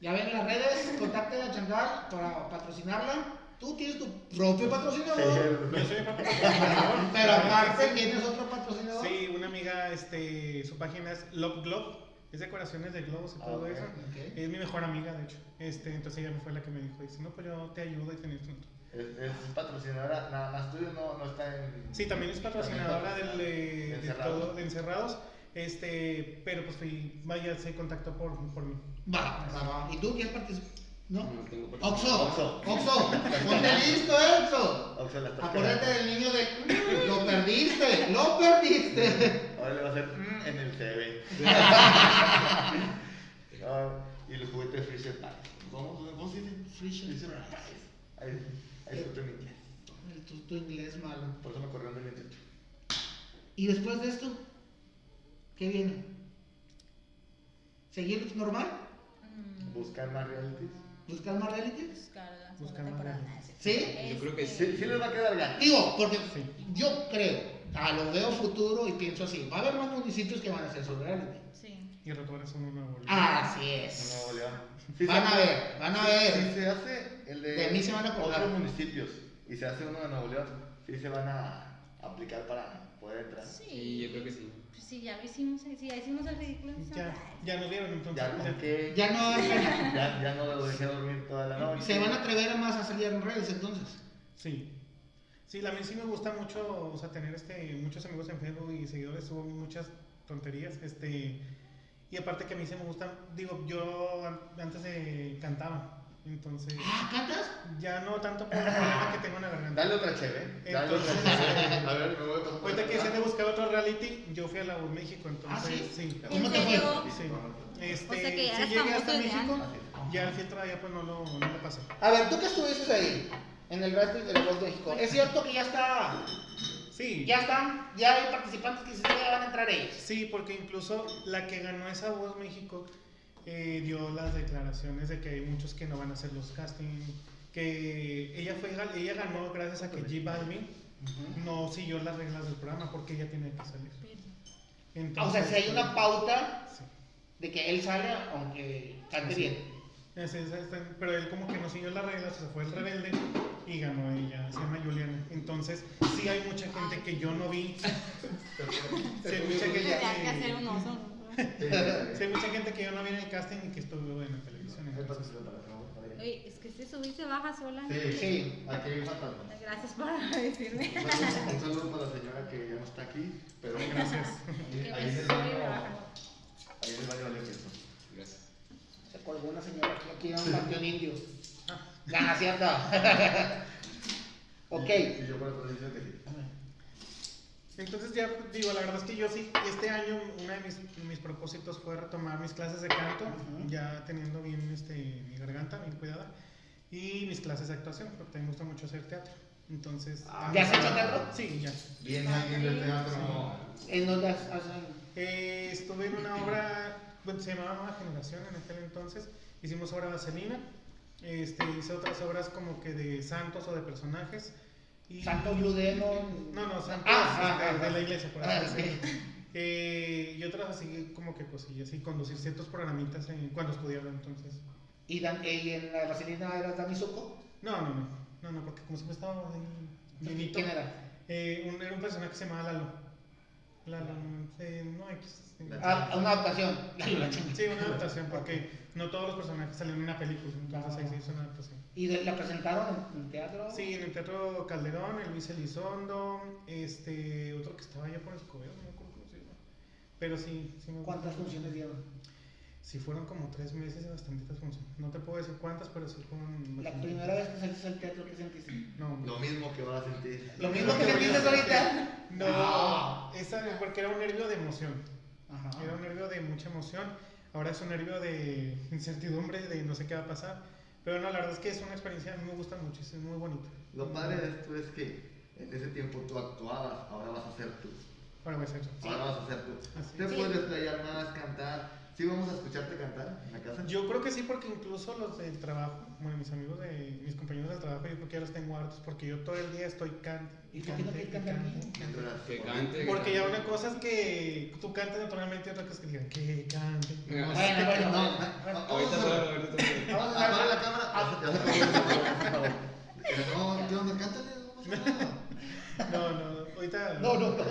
Ya ven las redes, contacten a agendar para patrocinarla. Tú tienes tu propio patrocinador. Yo soy el propio patrocinador. Pero aparte tienes otro patrocinador. Sí, una amiga, este, su página es Love Globe, es decoraciones de globos y Ah, todo ok, eso. ok. Es mi mejor amiga, de hecho. Este, entonces ella me fue la que me dijo, dice, no, pues yo te ayudo y tenés otro. Es, es patrocinadora, nada más tuyo, no, no está en. Sí, también es patrocinadora del, de, de Encerrados. todo- de encerrados. Este, pero pues fui, vaya, se contactó por, por mí. Va, va, va. ¿Y tú quieres participar? ¿No? Tengo. Oxo, Oxo. Oxo, ponte listo, eh, Oxo. Oxo, la estás Acuérdate quedando. del niño de. Lo perdiste, lo perdiste. Ahora le va a hacer mm, en el. Ah, y los juguetes Fisher Price. ¿Cómo, cómo se dice? Fisher Price. Ahí, ahí está mi inglés. Tu, tu inglés malo. Por eso me corrieron del 28. ¿Y después de esto? ¿Qué viene? ¿Seguir normal? Mm, Buscar más realities. ¿Buscar más reality? Buscar la Buscar segunda más temporada. reality. ¿Sí? Yo creo que Sí, sí les va a quedar gato. Digo, porque Sí. yo creo, a lo veo futuro y pienso así, va a haber más municipios que van a hacer su reality. Sí. Y el rato es uno nuevo. Así En es. Nuevo León. Sí Van se a ver, van a sí- ver. Si se hace el de, De mí se van a acordar. otros municipios y se hace uno de Nuevo León, sí se van a aplicar para entrar. Sí. Sí, yo creo que sí. Pues sí, ya lo hicimos, sí, ya hicimos el ridículo. en Ya, ya nos vieron entonces. Ya no, que, Ya no, ya, ya no lo dejé dormir toda la noche. se van a atrever a más a salir en redes entonces. Sí. Sí, a mí sí me gusta mucho, o sea, tener este, muchos amigos en Facebook y seguidores, subo muchas tonterías, este, y aparte que a mí sí me gustan, digo, yo an- antes de cantaba, entonces, Ah, ¿cantas? ya no tanto por el problema que tengo en la garganta. Dale otra cheve. Dale otra Entonces- cheve. A ver, me voy a por Ahorita que decían de buscar otro reality, yo fui a la voz México, entonces, ¿Ah, sí? sí. ¿Cómo ¿En te fue? Sí. Este, O sea que ya sí llegué hasta México, antes. ya el filtro allá pues no lo, no lo pasé. A ver, tú que estuviste ahí, en el reality de la Voz de México, ¿es cierto que ya está, Sí. ya están, ya hay participantes que se ya van a entrar ellos? Sí, porque incluso la que ganó esa voz México eh, dio las declaraciones de que hay muchos que no van a hacer los castings, que ella fue ella ganó gracias a que G Balvin no siguió las reglas del programa porque ella tiene que salir. O sea, si hay una pauta sí. de que él sale aunque cante Sí. bien. Pero él como que no siguió las reglas, o sea, fue el rebelde y ganó ella, se llama Juliana. Entonces, sí hay mucha gente que yo no vi. Sí hay mucha gente Tendría que hacer que, un oso. Sí hay mucha gente que yo no vi en el casting y que estuvo en la televisión. Entonces, para para. Oye, es que se sube y se baja sola. Sí, Sí. Aquí hay un fantasma. Gracias por decirme. Un saludo, para la señora que ya no está aquí, pero Gracias. ahí, Que ahí me en el sube y baño, me baja. ahí en el baño vale queso. Gracias. Se colgó una señora aquí, aquí en un panteón indio. Ah. Gana, ¿cierto? ok. Y yo por otro dice que sí. Entonces ya digo, la verdad es que yo sí, este año uno de mis, mis propósitos fue retomar mis clases de canto, ya teniendo bien este, mi garganta, bien cuidada, y mis clases de actuación, porque también me gusta mucho hacer teatro. Entonces... Ah, ¿Ya has hecho teatro? Sí, ya. Viene alguien del teatro. ¿En dónde has-? Eh, estuve en una obra, bueno, se llamaba Nueva Generación en aquel entonces, hicimos obra vaselina, este, hice otras obras como que de santos o de personajes. Y, Santo Blue Demon. No, no, santos Ah, ah, este, ah, de ah. la iglesia, por Ah, así. Eh, y otras así como que cosillas, y conducir ciertos programitas en- cuando estudiaba entonces. ¿Y, Dan- y en la vaselina era Dani Zuko? No, no, no, no, no, porque como siempre estaba ahí. ¿Quién era? Eh, un, era un personaje que se llamaba Lalo. Lalo, eh, no X. eh, Ah, una adaptación. Sí, una adaptación, porque no todos los personajes salieron en una película, entonces ahí se hizo una adaptación. ¿Y de- la presentaron en, en teatro? Sí, en el Teatro Calderón, el Luis Elizondo, este, otro que estaba allá por Escobedo, no me acuerdo cómo se llama. Pero sí, sí me gusta. ¿Cuántas funciones dieron? Sí, fueron como tres meses y bastantitas funciones. No te puedo decir cuántas, pero sí fueron. La primera vez que saliste al teatro, ¿qué sentiste? No, Lo mismo que vas a sentir. ¿Lo mismo que sentiste ahorita? No, Ah. esa, porque era un nervio de emoción. Ajá. Era un nervio de mucha emoción. Ahora es un nervio de incertidumbre, de no sé qué va a pasar. Pero no, la verdad es que es una experiencia, a mí me gusta mucho, es muy bonita. Lo padre de esto es que en ese tiempo tú actuabas, ahora vas a ser tú. Ahora voy a ser. Ahora vas a ser tú. Así Te es. puedes desplayar más, cantar, ¿Sí vamos a escucharte cantar en la casa? Yo creo que sí, porque incluso los del trabajo, bueno, mis amigos de mis compañeros del trabajo, yo creo que ya los tengo hartos, porque yo todo el día estoy cante. ¿Y cante, quieres cantar cante, Que cante. Porque ya una cosa es que tú cantes naturalmente y otra cosa es que digan que cante. Bueno, No, Bueno, No. Ahorita solo, ahorita solo. Vamos a ver. la cámara. No, ¿qué onda? Cántale, no pasa nada. No, no, ahorita. No, no, no.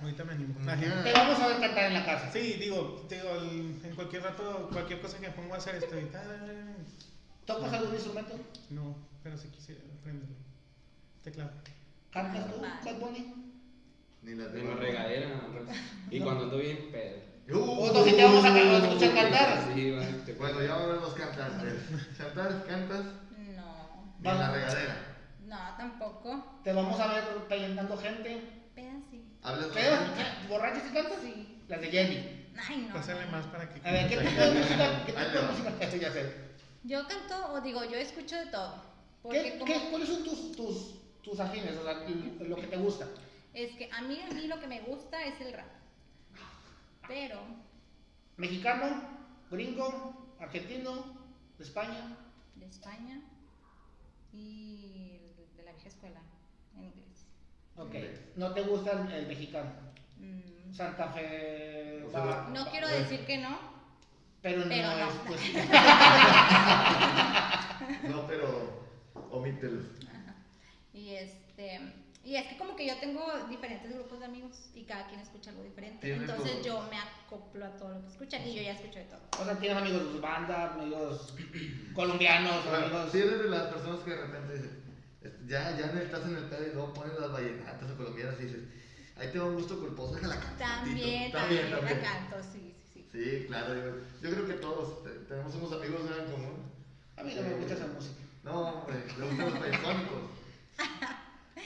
Ahorita me animo. Ajá. Te vamos a ver cantar en la casa. Sí, digo, digo, el- en cualquier rato, cualquier cosa que me pongo a hacer estoy. "Ay, ¿Tocas algún instrumento? No, pero si quisiera aprenderlo. Teclado. ¿Cantas tú, Bad Bunny? Ni la regadera, pues. Y cuando ando bien, pedo. Uh, O no, si te vamos a escuchar cantar. Sí, Bueno, ya vamos a cantar. Chantal, cantas No, en la regadera. No, tampoco. Te vamos a ver pellizcando gente. Pedas sí. Hablas ¿Qué? ¿Borrachos y cantas? Sí. Las de Jenny. Ay, no. Pásale más para que. A ver, ¿qué tipo de música? ¿Qué tipo de música? Ya sé. Yo canto, o digo, yo escucho de todo. ¿Qué, como, qué, ¿Cuáles son tus, tus, tus afines? O sea, lo que te gusta. es que a mí, a mí lo que me gusta es el rap. Pero, ¿Mexicano? ¿Gringo? ¿Argentino? ¿De España? de España y escuela, en inglés. Ok. ¿No te gusta el, el mexicano? Mm, Santa Fe. O sea, va- no va- quiero decir que no, Pero no pero no. es. Pues, No, pero omítelos. Y este, y es que como que yo tengo diferentes grupos de amigos y cada quien escucha algo diferente. Entonces yo me acoplo a todo lo que escuchan y yo ya escucho de todo. o sea, tienes amigos de banda, amigos colombianos, amigos. si eres de las personas que de repente dicen, ya, ya estás en el pedo y luego ponen las vallenatas o colombianas y dices, ahí te va un gusto culposo, déjala cantar. También, tantito". también, también. la canto, sí, sí, sí. Sí, claro, yo, yo creo que todos te- tenemos unos amigos en común. A mí no me gusta esa música. No, hombre, le gustan los payasónicos.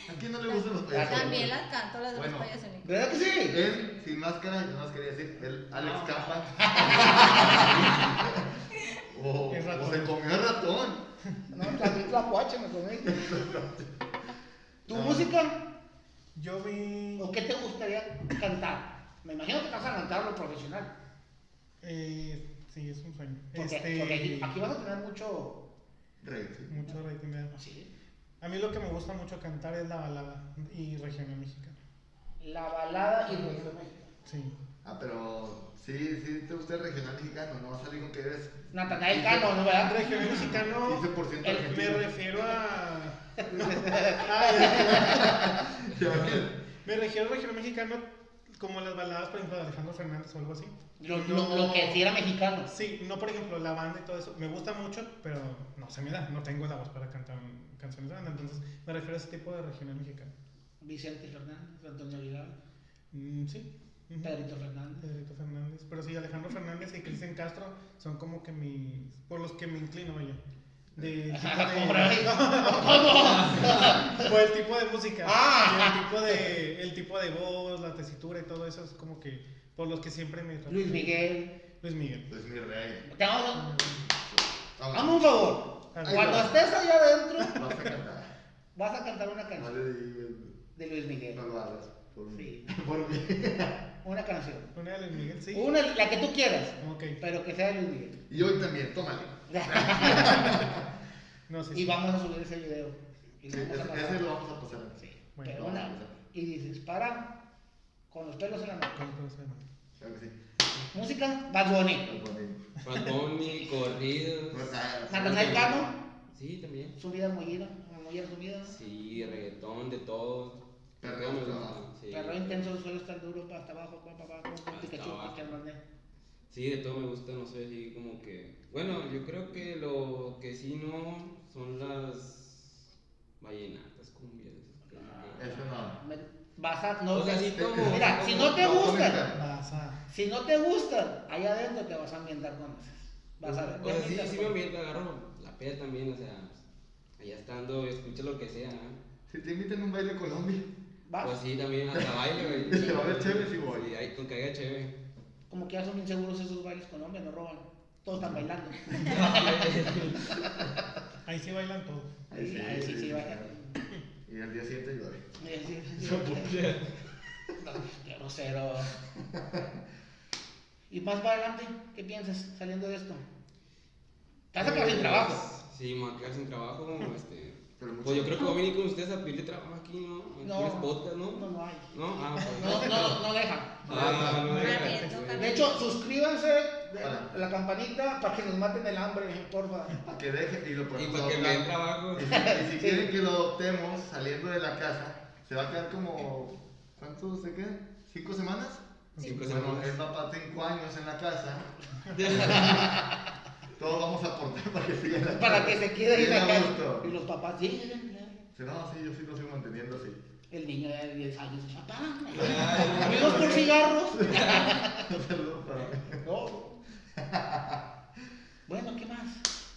¿A quién no le gustan los payasónicos? También las canto, las de Bueno. los payasónicos. ¿Verdad que sí? Él, sin máscara, yo más quería decir, él, Alex No. O se comió el ratón. No, la misma guacha me comí. ¿Tu No. música? Yo vi. ¿O qué te gustaría cantar? Me imagino que vas a cantar lo profesional. Eh, sí, es un sueño. Porque, este, porque aquí, aquí vas a tener mucho. Sí. Mucho rating. ¿verdad? Sí. A mí lo que me gusta mucho cantar es la balada y regional mexicana. La balada y regional mexicano. Sí. Ah, pero sí, sí te gusta el regional mexicano, no vas a salir con que eres Natanael Cano, ¿no verdad? Regional mexicano 15% el- me refiero a. Me refiero a regional mexicano como las baladas, por ejemplo, de Alejandro Fernández o algo así. Lo, lo, lo que sí era mexicano. Sí, no por ejemplo la banda y todo eso. Me gusta mucho, pero no se me da. No tengo la voz para cantar canciones de banda. Entonces me refiero a ese tipo de regional mexicano. Vicente Fernández, Antonio Vidal, Mm, sí. Pedrito Fernández. Pedrito Fernández. Pero sí, Alejandro Fernández y Cristian Castro son como que mis. por los que me inclino, vaya. De. Por el tipo de música. Ah. El tipo de. El tipo de voz, la tesitura y todo eso es como que. Por los que siempre me. Luis Miguel. Luis Miguel. Pues mi rey. Te vamos a-. Hazme un favor. Cuando estés allá adentro, Vas a cantar. vas a cantar una canción de Luis Miguel. no lo hagas. Por mí. Sí. Por mí. Una canción. Una de Luis Miguel, sí. Una, la que tú quieras, Ok. pero que sea de Luis Miguel. Y hoy también, tómale. No sé. Y vamos a subir ese video. Y Sí, lo vamos a ese, pasar. ese lo vamos a pasar. Sí. Bueno, pero una- y dices, para, con los pelos en la mano. Claro que sí. Música, Bad Bunny. Bad Bunny, corridos. Pues, ah, Natanael Cano, Sí, también. su vida muy ida, muy resumida. Sí, reggaetón, de todo. Perreo hasta gusta, abajo. sí. Perro intenso, el suelo está duro, para hasta abajo, para abajo, con Hasta Pikachu, Hernández. Sí, de todo me gusta, no sé, así como que... Bueno, yo creo que lo que sí no son las vallenatas, cumbias. como que- Eso no. A, no, O sea, te- sí como... Mira, si no te No, gustan, a. si no te gustan, allá adentro te vas a ambientar con esas. Vas a ver. O sea, sí, sí me ambiento, agarro la peda también, o sea, allá estando, escucho lo que sea. Si te invitan a un baile Colombia, ¿Vas? Pues sí, también hasta baile, güey. Si va a haber chévere, sí voy. Sí, ahí con que haya chévere. Como que ya son inseguros esos bailes Colombia, no roban. Todos están bailando. Ahí sí bailan todos. Ahí sí, ahí sí, sí, bailan. Y al día siguiente llueve. Sí, sí, sí. No, Qué grosero. Y más para adelante, ¿qué piensas saliendo de esto? Te vas a quedar sin trabajo. Sí, me voy a quedar sin trabajo. Este, Pero mucho- pues yo creo que voy a venir con ustedes a pedirle trabajo aquí, ¿no? Los podcast, ¿no? no, no hay. No, ah, pues. No, no, no deja. Ah, no, Está deja. bien, toca De hecho, suscríbanse Para. la campanita para que nos maten el hambre, porfa. Para que deje y lo Y para que me den trabajo. Y si, y si quieren que lo adoptemos saliendo de la casa, se va a quedar como. ¿Cuánto se queda? ¿Cinco semanas? Cinco Bueno, semanas. él va para cinco años en la casa. Todos vamos a aportar para que siga la. Para que se quede ahí la casa. Y los papás, sí, sí, no, sí, yo sí lo sigo manteniendo así. El niño de 10 años, papá. Ay, Amigos por cigarros. Un saludo para. No. Bueno, ¿qué más?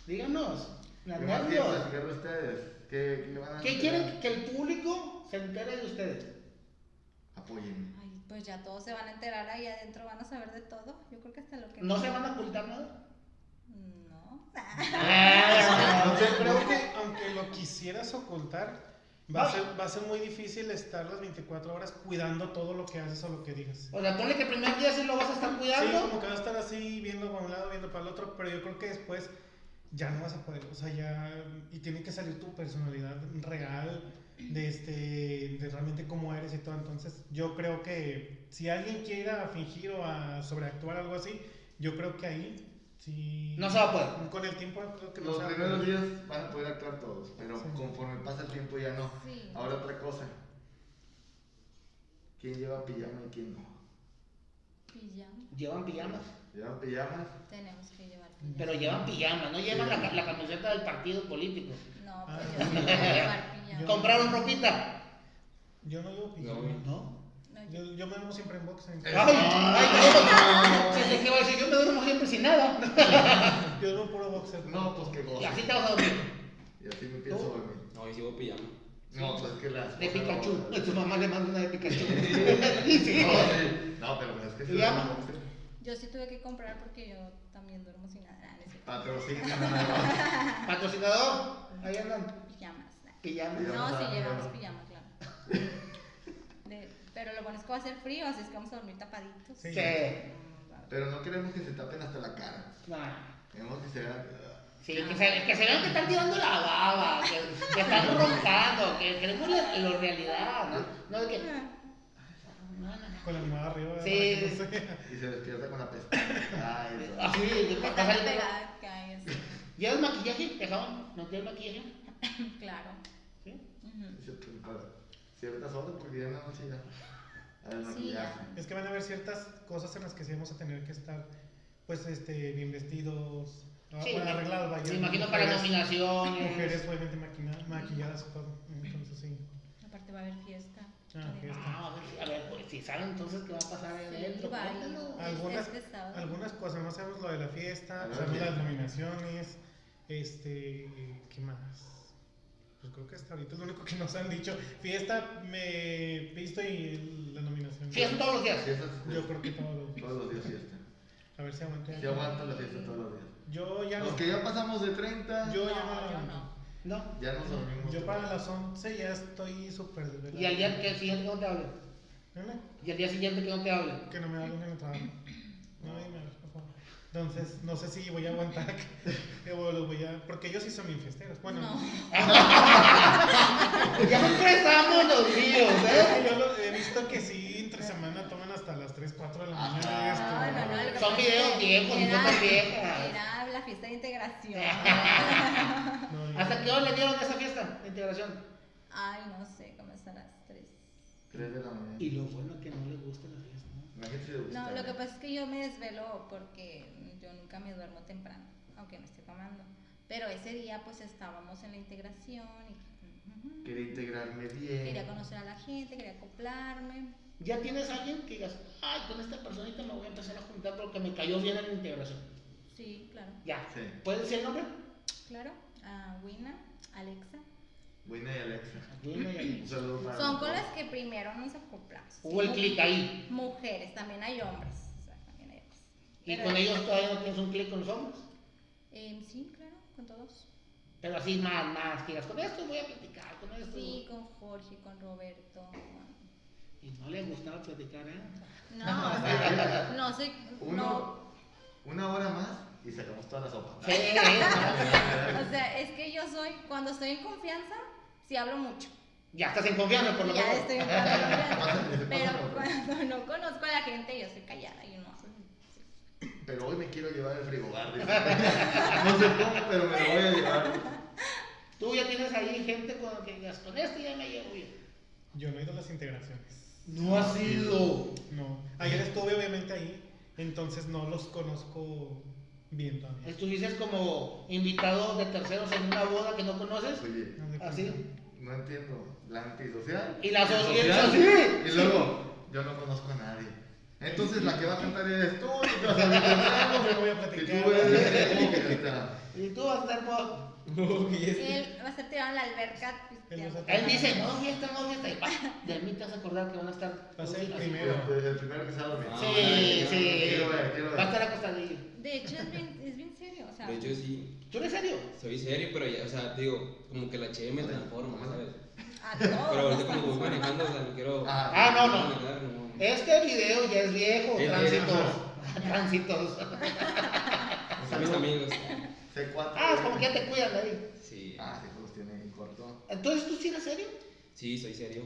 Díganos. Las ¿Qué más quieren nervios. platicar de ustedes? ¿Qué, qué van a ¿Qué quieren que el público se entere de ustedes? Apóyenme. Ay, pues ya todos se van a enterar ahí adentro, van a saber de todo. Yo creo que hasta lo que ¿No se van a ocultar nada? No. Ah, creo que aunque lo quisieras ocultar, va a, Va. ser, va a ser muy difícil estar las 24 horas cuidando todo lo que haces o lo que digas. O sea, ponle que el primer día sí lo vas a estar Sí, cuidando. como que vas a estar así viendo para un lado, viendo para el otro, pero yo creo que después ya no vas a poder, o sea, ya, y tiene que salir tu personalidad real, de este, de realmente cómo eres y todo, entonces yo creo que si alguien quiera fingir o a sobreactuar algo así, yo creo que ahí, sí, No se va a poder. con el tiempo creo que no Los se va a primeros días van a poder actuar todos, pero Sí. conforme pasa el tiempo ya no. Sí. Ahora otra cosa. ¿Quién lleva pijama y quién no? Pijama. Llevan pijamas. ¿Llevan pijamas? Tenemos que llevar pijama. Pero llevan pijamas, no llevan la, la camiseta del partido político. No, pues Ah. yo sí voy a llevar pijama. ¿Compraron ropita? Yo no llevo pijama. No. No. Yo- Yo, me duermo siempre en boxer. Ay, ay, sí, ¿qué va a decir? Yo me duermo siempre sin nada. Yo duermo puro boxer. No, pues que Y goza. así te vas a dormir. Y así me pienso ¿Tú? dormir. No, hoy sí voy pijama. No, pues es que la De Pikachu. Tu mamá le manda una de Pikachu. Sí. No, sí. No, pero es que se boxer. yo sí tuve que comprar porque yo también duermo sin nada. Ah, no es cierto. Patrocina. Patrocinador. Ahí andan. Pijamas. Pijamas. Pijama. No, sí llevamos pijama. pijama, claro. Pero lo bueno es que va a ser frío, así es que vamos a dormir tapaditos. Sí. Pero no queremos que se tapen hasta la cara. Nah. Queremos que se vean. Sí, que se, que se vean que están tirando la baba, que, que están roncando, que queremos la, la realidad, ¿no? No de que. No. Con la animada arriba. ¿verdad? Sí. No se- Y se despierta con la pestaña. Ay, no. Así, de Está pasar el pegada. ¿Llevas maquillaje? ¿Dejamos? ¿No tienes maquillaje? Claro. Sí. Pues, para Ciertas horas, porque ya en la noche ya. Sí. Es que van a haber ciertas cosas en las que sí vamos a tener que estar, pues, este, bien vestidos, ah, Sí, bueno, arreglados, vaya. Me imagino para Mujeres- nominaciones. Mujeres, obviamente, maquina- maquilladas y todo. Entonces, sí. Aparte va a haber fiesta. Ah, fiesta. Ah, a ver, si- a ver, pues, si saben entonces qué va a pasar ahí Sí, adentro. baile. cuéntanos. Algunas, Este algunas cosas, no sabemos lo de la fiesta, A ver, sabemos las nominaciones, este, ¿qué más? Pues creo que hasta ahorita es lo único que nos han dicho. Fiesta, me visto y la nominación. Fiesta todos los días. Yo creo que todos los días. todos los días fiesta. A ver si aguanto. Si aguanta la fiesta todos los días. Yo ya no. Los que ya pasamos de 30, Yo ya No, no. yo no. ¿No? ya nos dormimos. Yo para las 11 ya estoy súper desvelado. Y al día que siguiente que no te hable. ¿Dime? Y al día siguiente que no te hable. Que no me hablen en el trabajo. No, dime, por favor. Entonces, no sé si voy a aguantar. que los voy a... Porque ellos sí son bien festeros. Bueno, No. Ya empezamos los días, ¿eh? yo lo- he visto que sí, entre semana toman hasta las 3, 4 de la mañana. esto. No, no, no, Son videos viejos y era- fotos viejas. Era la fiesta de integración. No, ¿Hasta qué hora le dieron esa fiesta de integración? Ay, no sé, como hasta las 3. 3 de la mañana. Y lo bueno que no le gusta la fiesta, ¿no? Le gusta. No, lo que pasa es que yo me desvelo porque yo nunca me duermo temprano, aunque no esté tomando. Pero ese día pues estábamos en la integración y Quería integrarme quería bien. conocer a la gente, quería acoplarme. ¿Ya tienes a alguien que digas, ay, con esta personita me voy a empezar a juntar porque me cayó bien en la integración? Sí, claro, Ya. Sí. ¿Puedes decir el nombre? claro. A Wina, Alexa. Buena y Alexa. Dime, y- para Son con las que primero nos acoplamos. Hubo el clic ahí. Mujeres, también hay hombres. O sea, también hay hombres. Y Pero- con ellos todavía no tienes un clic con los hombres. Em, sí, claro, con todos. Pero así más, más, que digas, con esto voy a platicar, con esto. Sí, con Jorge, con Roberto. Y no le gustaba platicar, ¿eh? No, o sea, no soy. Uno, No, una hora más y sacamos toda la sopa. Sí, o sea, es que yo soy. Cuando estoy en confianza, sí hablo mucho. ya estás en confianza, por lo Ya menos. estoy en confianza. Pero cuando no conozco a la gente, yo soy callada y no. Pero hoy me quiero llevar el frigobar. No sé cómo, pero me lo voy a llevar. Tú ya tienes ahí gente con la que digas, con este ya me llevo bien. Yo no he ido a las integraciones. No ha sido. No. Ayer estuve obviamente ahí, entonces no los conozco bien todavía. Estuviste como invitado de terceros en una boda que no conoces. Oye, Así. no entiendo. La antisocial. Y la social, social, sí. Y luego, yo no conozco a nadie. Entonces la que va a cantar eres tú y te vas a. Yo voy a Y tú eres. Y tú vas a estar por. Él va a estar tirado en la alberca. Él dice, no, fiesta, no, fiesta. Y pa, de mí te vas a acordar que van a estar. Va a ser el primero. El, primero que se va a dormir. Ah, Sí, sí. Va a estar acostadillo. De hecho, es bien, es bien serio. O sea, De hecho, sí. ¿Tú eres serio? Soy serio, pero ya, o sea, te digo, como que la cheve me transforma, ¿sabes? a Pero ahorita como voy manejando, o sea, no quiero. Ah. Ah, no, no. No. Este video ya es viejo, Es tránsitos. Tránsitos. Son mis amigos. C4. Ah, es como que ya te cuidan de ahí. Sí. Ah, sí, pues tiene en corto. Entonces, ¿tú sí eres serio? Sí, soy serio.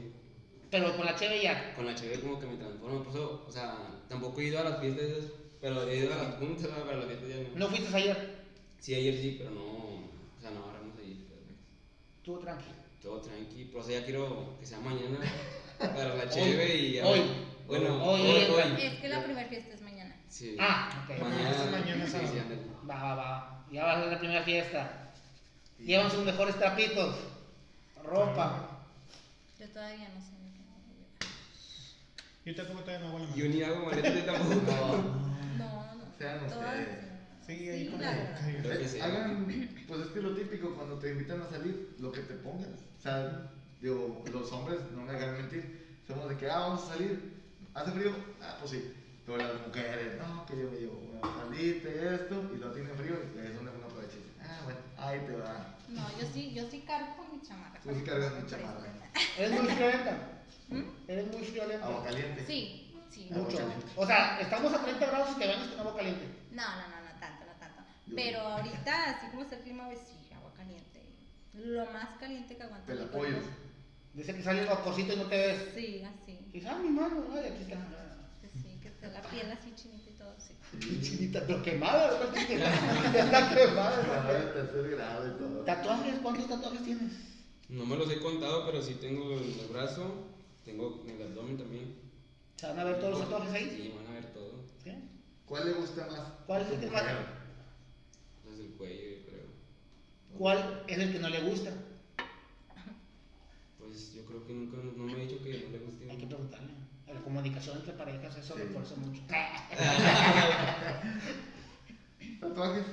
Pero con la cheve ya. Con la cheve como que me transformo. Por eso, o sea, tampoco he ido a las fiestas, esas, pero he ido a las juntas, ¿verdad? pero a las fiestas ya no. ¿No fuiste ayer? Sí, ayer sí, pero no. O sea, no, ahora no sé ir. pero Tú tranquilo. Todo tranqui. Pero o sea, ya quiero que sea mañana para la cheve y. hoy. Bueno, Hoy, hoy, hoy. hoy. Es que la primera fiesta es mañana. Sí. Ah, ok. Mañana, Mañana sábado. sí, ándale. Va, va, va. Ya va a ser la primera fiesta. Llevan sus mejores trapitos. Ropa. Yo todavía no sé. Yo tampoco todavía no hago la Yo ni hago maletas tampoco. No, no. Sean todas- ustedes. Sí, ahí como. claro. Creo que sí. Hagan, pues es que lo típico cuando te invitan a salir, lo que te pongas. O sea, digo, los hombres, no me hagan mentir, somos de que, ah, vamos a salir, hace frío, ah, pues sí. Pero las mujeres, no, que yo me llevo una salite, esto, y no tiene frío, y es donde uno aprovecha. Ah, bueno, ahí te va. No, yo sí, yo sí cargo con mi chamarra. Tú sí cargas mi chamarra. Eres muy friolenta. ¿Mm? Eres muy friolenta. Agua caliente. Sí, sí. Mucho. O sea, estamos a 30 grados y te bañas con agua caliente. No, no, no, no tanto, no tanto. Pero ahorita, así como está el clima, pues sí, agua caliente. Lo más caliente que aguanta. Te la apoyo. Dice que sale el vaporcito y no te ves. Sí, así. Y dices, ah, mi mano, ay, aquí está. Sí, sí, que está la piel así chinita y todo, sí. Chinita, pero quemada, ¿no? Ya está quemada. De tercer grado y todo. ¿Tatuajes? ¿Cuántos tatuajes tienes? No me los he contado, pero sí tengo en el brazo, tengo en el abdomen también. ¿Se van a ver todos los tatuajes ahí? Sí, van a ver todo. ¿Sí? ¿Cuál le gusta más? ¿Cuál es el que más? Desde el cuello, yo creo. ¿Cuál es el que no le gusta? Pues yo creo que nunca no me he dicho que no le guste. Hay que preguntarle. La comunicación entre parejas, eso Sí. refuerza mucho. ¿Tatuajes?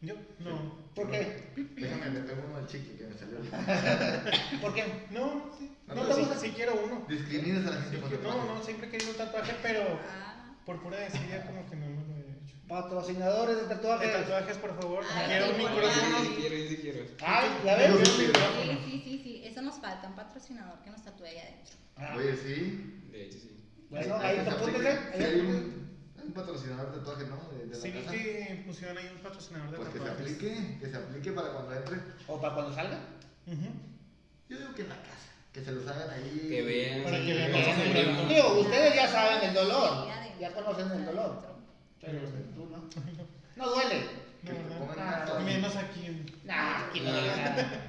Yo, no. ¿Por qué? Déjame, le pego uno al chiqui que me salió. ¿Por qué? No, sí. No, No, sí, sí- sí quiero uno. Discriminas a la gente Sí no, no, siempre he querido un tatuaje, pero Ah, por pura desidia como que no me lo he hecho. Patrocinadores de De tatuajes. tatuajes, por favor. Ay, quiero un micrófono. sí, sí quiero, sí quiero. Ay, ¿ya ves? Sí, sí, sí, sí. Eso nos falta, un patrocinador que nos tatúe ahí adentro. Ah, Oye, sí. De hecho, sí. Bueno, Hay- ahí ahí. Sí, hay un, patrocinador de tatuaje, ¿no? De, de la Sí, casa. que pusieron ahí un patrocinador de Pues que se aplique, que se aplique para cuando entre. O para cuando salga. Ujú. Yo digo que en la casa, que se los hagan ahí. Que vean. Para que vean ustedes ya saben el dolor. Ya conocen el dolor. Pero tú no. No duele. Que No, te pongan una tatuaje. Menos aquí. en- Nah, aquí no nada.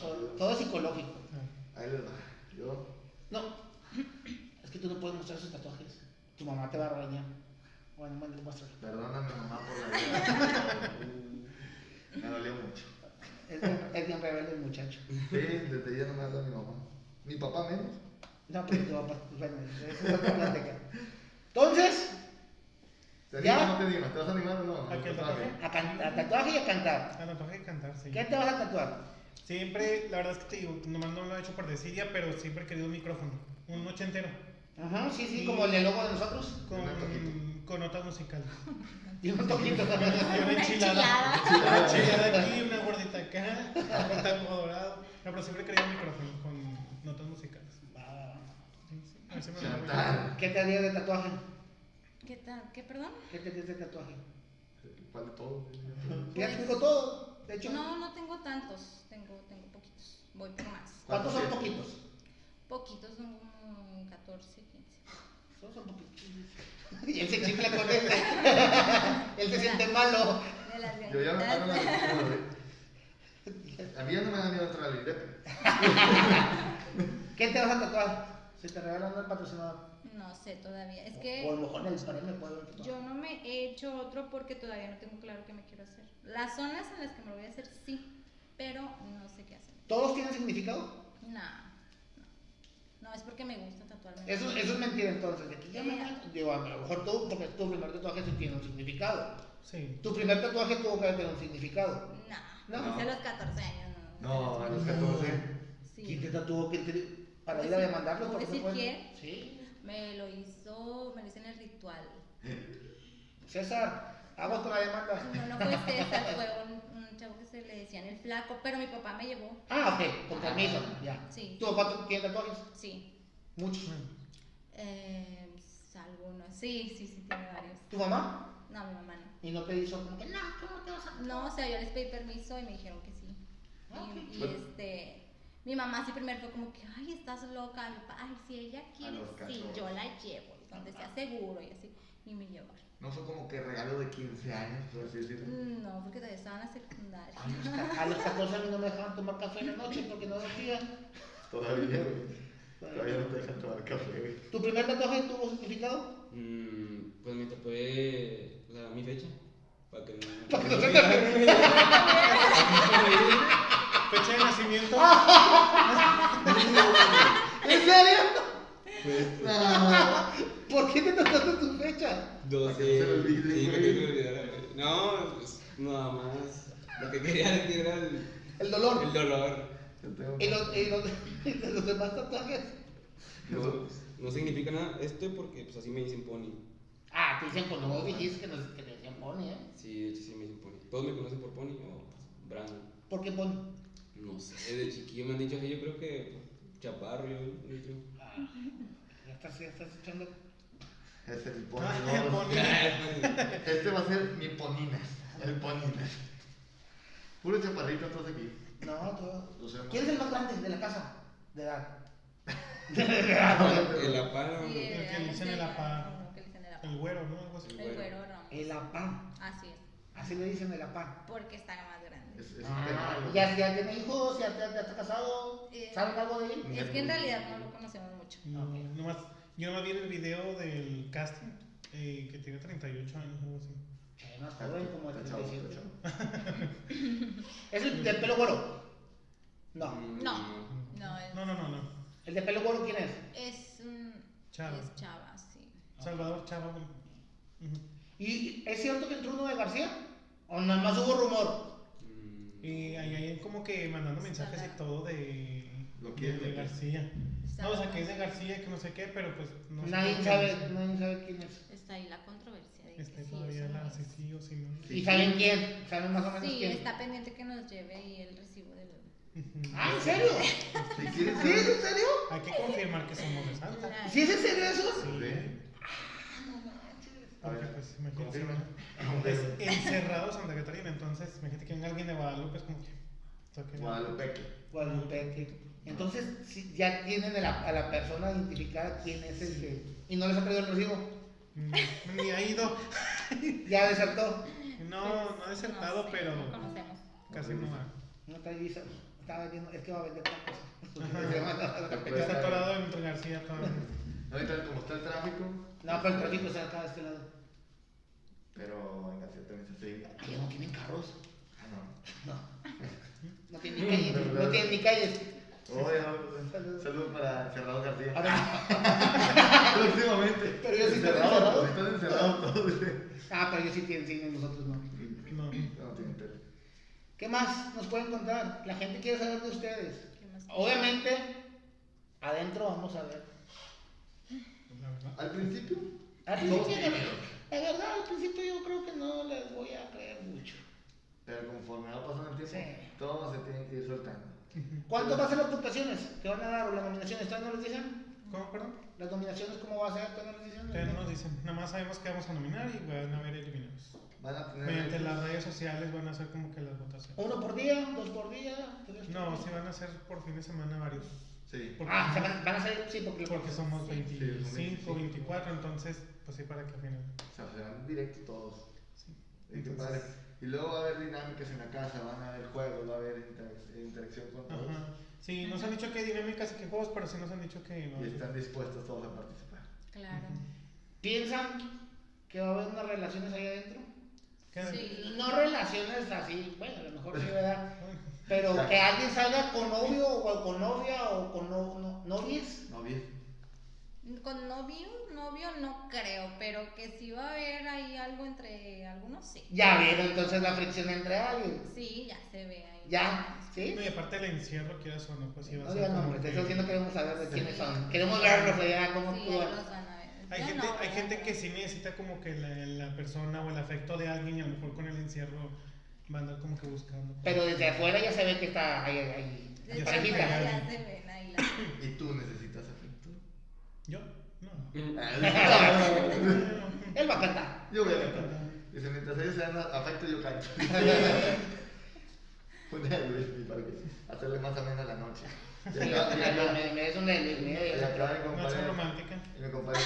Todo- Todo psicológico. ah. Ahí les va. Yo. No. Es que tú no puedes mostrar sus tatuajes. Tu mamá te va a regañar. Bueno, bueno, muéstralo. Perdóname, mamá, por la vida. Me dolió mucho. Es bien, es bien rebelde el muchacho. Sí, desde ya no me habla mi mamá. Mi papá menos. No, pero tu papá. Bueno, esa es otra plática. Entonces, ¿Te ¿Ya? animas o no te animas? ¿Te vas a animar o no? ¿A qué tatuaje? a, can- a tatuaje y a cantar. A tatuaje y cantar, sí. ¿Qué te vas a tatuar? Siempre, la verdad es que te digo, nomás no lo he hecho por desidia, pero siempre he querido un micrófono. Un ochentero. Ajá, sí, sí, Y- como el de logo de nosotros. Con, notas musicales. Y un toquito. Y una enchilada. Una enchilada aquí, una gordita acá, un taco dorado. No, pero siempre he querido un micrófono con notas musicales. Va, va, va. Sí, sí. Así me lo Chantal. ¿Qué te harías de tatuaje? ¿Qué tal? ¿Qué, perdón? ¿Qué te harías de tatuaje? ¿Cuál de todos? Ya te digo todo. De hecho, No, no tengo tantos, tengo, tengo poquitos. Voy por más. ¿cuántos son ¿Cuántos poquitos? Poquitos son como 14, 15. Todos son poquitos. Y él se chifla con él. él se siente malo. De las Yo ya me paro la. A mí ya no me da miedo entrar al INDEP. ¿Qué te vas a tatuar? Si te regalan el patrocinador. No sé todavía. Es O a que lo mejor en el pared me puedo tatuar. yo no me he hecho otro porque todavía no tengo claro qué me quiero hacer. Las zonas en las que me lo voy a hacer, sí, pero no sé qué hacer. ¿Todos tienen significado? No, no. No, es porque me gusta tatuarme. Eso, eso es mentira entonces. Ya me Eh. Digo, a lo mejor tú, porque tu primer tatuaje sí tiene un significado. Sí. Tu primer tatuaje tuvo que tener un significado. No, No. a los 14 años, no. No, a los 14. Sí. ¿Quién te tatuó? ¿Quién te... Para ¿Puedo ir a demandarlo. puedo decir quién? Sí. Me lo hizo, me lo hice en el ritual. César, con la demanda. No, no fue César, fue un, un chavo que se le decían el flaco, pero mi papá me llevó. Ah, ok, con permiso, ya. Sí. ¿Tu papá tiene tatuajes? Sí. Muchos. Eh, algunos. Sí, sí, sí, tiene varios. ¿Tu mamá? No, mi mamá no. Y no te hizo como que, no, ¿cómo te vas a No, o sea, yo les pedí permiso y me dijeron que sí. Ah, y, este, mi mamá sí primero fue como que, ay, estás loca. Mi papá, ay, si ella quiere, los sí, 14. yo la llevo, donde sea seguro y así. Y me llevaron. No fue como que regalo de 15 años, por así decirlo. No, porque todavía estaba en la secundaria. A los ca- A los 14 años no me dejaban tomar café en la noche porque no dormía. Todavía, güey. Todavía no te dejan tomar café, güey. ¿Tu primer tatuaje tuvo significado? Mm, pues me tatué sea, mi fecha. Para que no. Para que no se te Fecha de nacimiento. ¿En serio? Pues, Ah, ¿Por qué te tatuaste tu fecha? 12. Para que no se olvide, sí, que me. No, pues nada más. Lo que quería decir era el, El dolor. el dolor. ¿Y los, y los, y los demás tatuajes? No, no significa nada esto porque pues así me dicen pony. Ah, te dicen cuando vos dijiste que, nos, que te decían pony, ¿eh? Sí, de hecho sí me dicen pony. Todos me conocen por pony o pues, Brandon. ¿Por qué pony? No sé, de chiquillo me han dicho así, yo creo que chaparro, yo. Ah, ya estás, ya estás echando. Es no, el pony. Este va a ser mi poninas. El poninas. Puro chaparrito todos aquí. No, todo. Lo sé, ¿Quién es el más grande de la casa? De edad. El aparo. Sí, El que le dicen el apá. uno que le dicen el apá. El güero, ¿no? Algo así. El güero Ramos. El apá. Así es, Así le dicen el apá. porque está más grande. Es, es Ah, ya, ya tiene hijos, ya, ya, ya está casado. Eh, ¿Saben algo de él? Es que en realidad no lo conocemos mucho. No, nomás, yo nomás vi el video del casting eh, que tiene 38 años o algo así. Eh, joven, como de Está chavo, 37. está chavo. ¿Es el del pelo güero? No. Mm, No. No, es, No, no, no, no. ¿El de pelo güero quién es? es, un Chava. es chava, sí. Salvador Chava. Ujú. ¿Y es cierto que entró uno de García? ¿O nada más hubo rumor? Mm, Y ahí hay como que mandando mensajes y todo de, Lo de, quiere, de lo No, o sea, que es de García, que no sé qué, pero pues no sé nadie, qué. sabe, nadie sabe quién es. Está ahí la controversia de que Este sí, todavía la sí, sí o sí no. ¿Y saben quién? ¿Saben más o menos Sí, quién? está pendiente que nos lleve y el recibo del... Ujú. Ah, ¿en serio? Si ¿Sí? ¿Es saber- en serio? Hay que confirmar que somos de Santa. ¿Sí es en serio eso? Sí. A Porque ver, pues imagínate. confirma. Es encerrado Santa Catarina, entonces imagínate que venga alguien de Guadalupe, es como que. Toque- Guadalupe. Guadalupe. Entonces, sí, ya tienen a la, a la persona identificada quién es el que. Y no les ha traído el recibo. Mm, Ni ha ido. Ya desertó. No, no ha desertado, sé, pero No conocemos. casi no va. No trae visa. Estaba vendiendo. Es que va a vender tacos. Está atorado entre García todavía. Ahorita como está el tráfico, No, pero el tráfico está acá de este lado. pero en García también se sigue. Allá no tienen carros. Ah, no. No. No tienen ni calles. No tienen ni calles. Oye, no, saludos para Encerrado García. Próximamente. Pero yo sí estoy encerrado. encerrados todos. ah, pero ellos sí tienen cine, nosotros no. No. No tienen tele. ¿Qué más nos pueden contar? La gente quiere saber de ustedes. Obviamente, adentro vamos a ver. Al principio, Al principio, la verdad, al principio yo creo que no les voy a creer mucho. Pero conforme va pasando el tiempo, Sí. todo se tiene que ir soltando. ¿Cuánto va a ser las puntuaciones que van a dar o las nominaciones? ¿Todavía no les dicen? ¿Cómo, perdón? Las nominaciones, ¿cómo va a ser? ¿Todavía no les dicen? Todavía no nos dicen. Nada más sabemos que vamos a nominar y van a haber eliminados. Van a tener. Mediante las redes sociales van a hacer como que las votaciones. ¿Uno por día? ¿Dos por día? ¿Tres por No, día? sí van a ser por fin de semana varios. Sí. Porque, Ah, se van, van a ser, sí, porque, porque somos Sí. 25, 24, entonces, pues sí, para que al final. O sea, serán directo todos. Sí. Y, qué Entonces- padre. Y luego va a haber dinámicas en la casa, van a haber juegos, va a haber interac- interacción con todos. Ajá. Sí, nos han dicho que hay dinámicas y que juegos, pero sí nos han dicho que no. Y están dispuestos todos a participar. Claro. ¿Piensan que va a haber unas relaciones ahí adentro? Sí. No relaciones así, bueno, a lo mejor sí, ¿verdad? Pero que alguien salga con novio o con novia o con no, no- novies. ¿No bien? Con novio, novio no creo, pero que sí va a haber ahí algo entre algunos, sí. Ya vieron entonces la fricción entre alguien. Sí, ya se ve ahí. Ya, ¿sí? No, y aparte del encierro, quieras o no, pues sí va a No ser. como nombres, que- eso sí no queremos saber de quiénes son. Queremos verlos allá, cómo Sí, ahí actúan. los van a ver. Hay Yo gente, no, hay gente que sí necesita como que la, la persona o el afecto de alguien y a lo mejor con el encierro va a andar como que buscando. Pero desde afuera ya se ve que está ahí, ahí Desde Ya se ven ahí ¿Y tú necesitas? ¿Yo? No. Mm. Él va a cantar. Yo voy a cantar. Dice, mientras ellos se dan afecto, yo canto. Una Luis, para que hacerle más amena la noche. Sí, me, me, me es un y acá mi Noche compadre. romántica. Y mi compadre.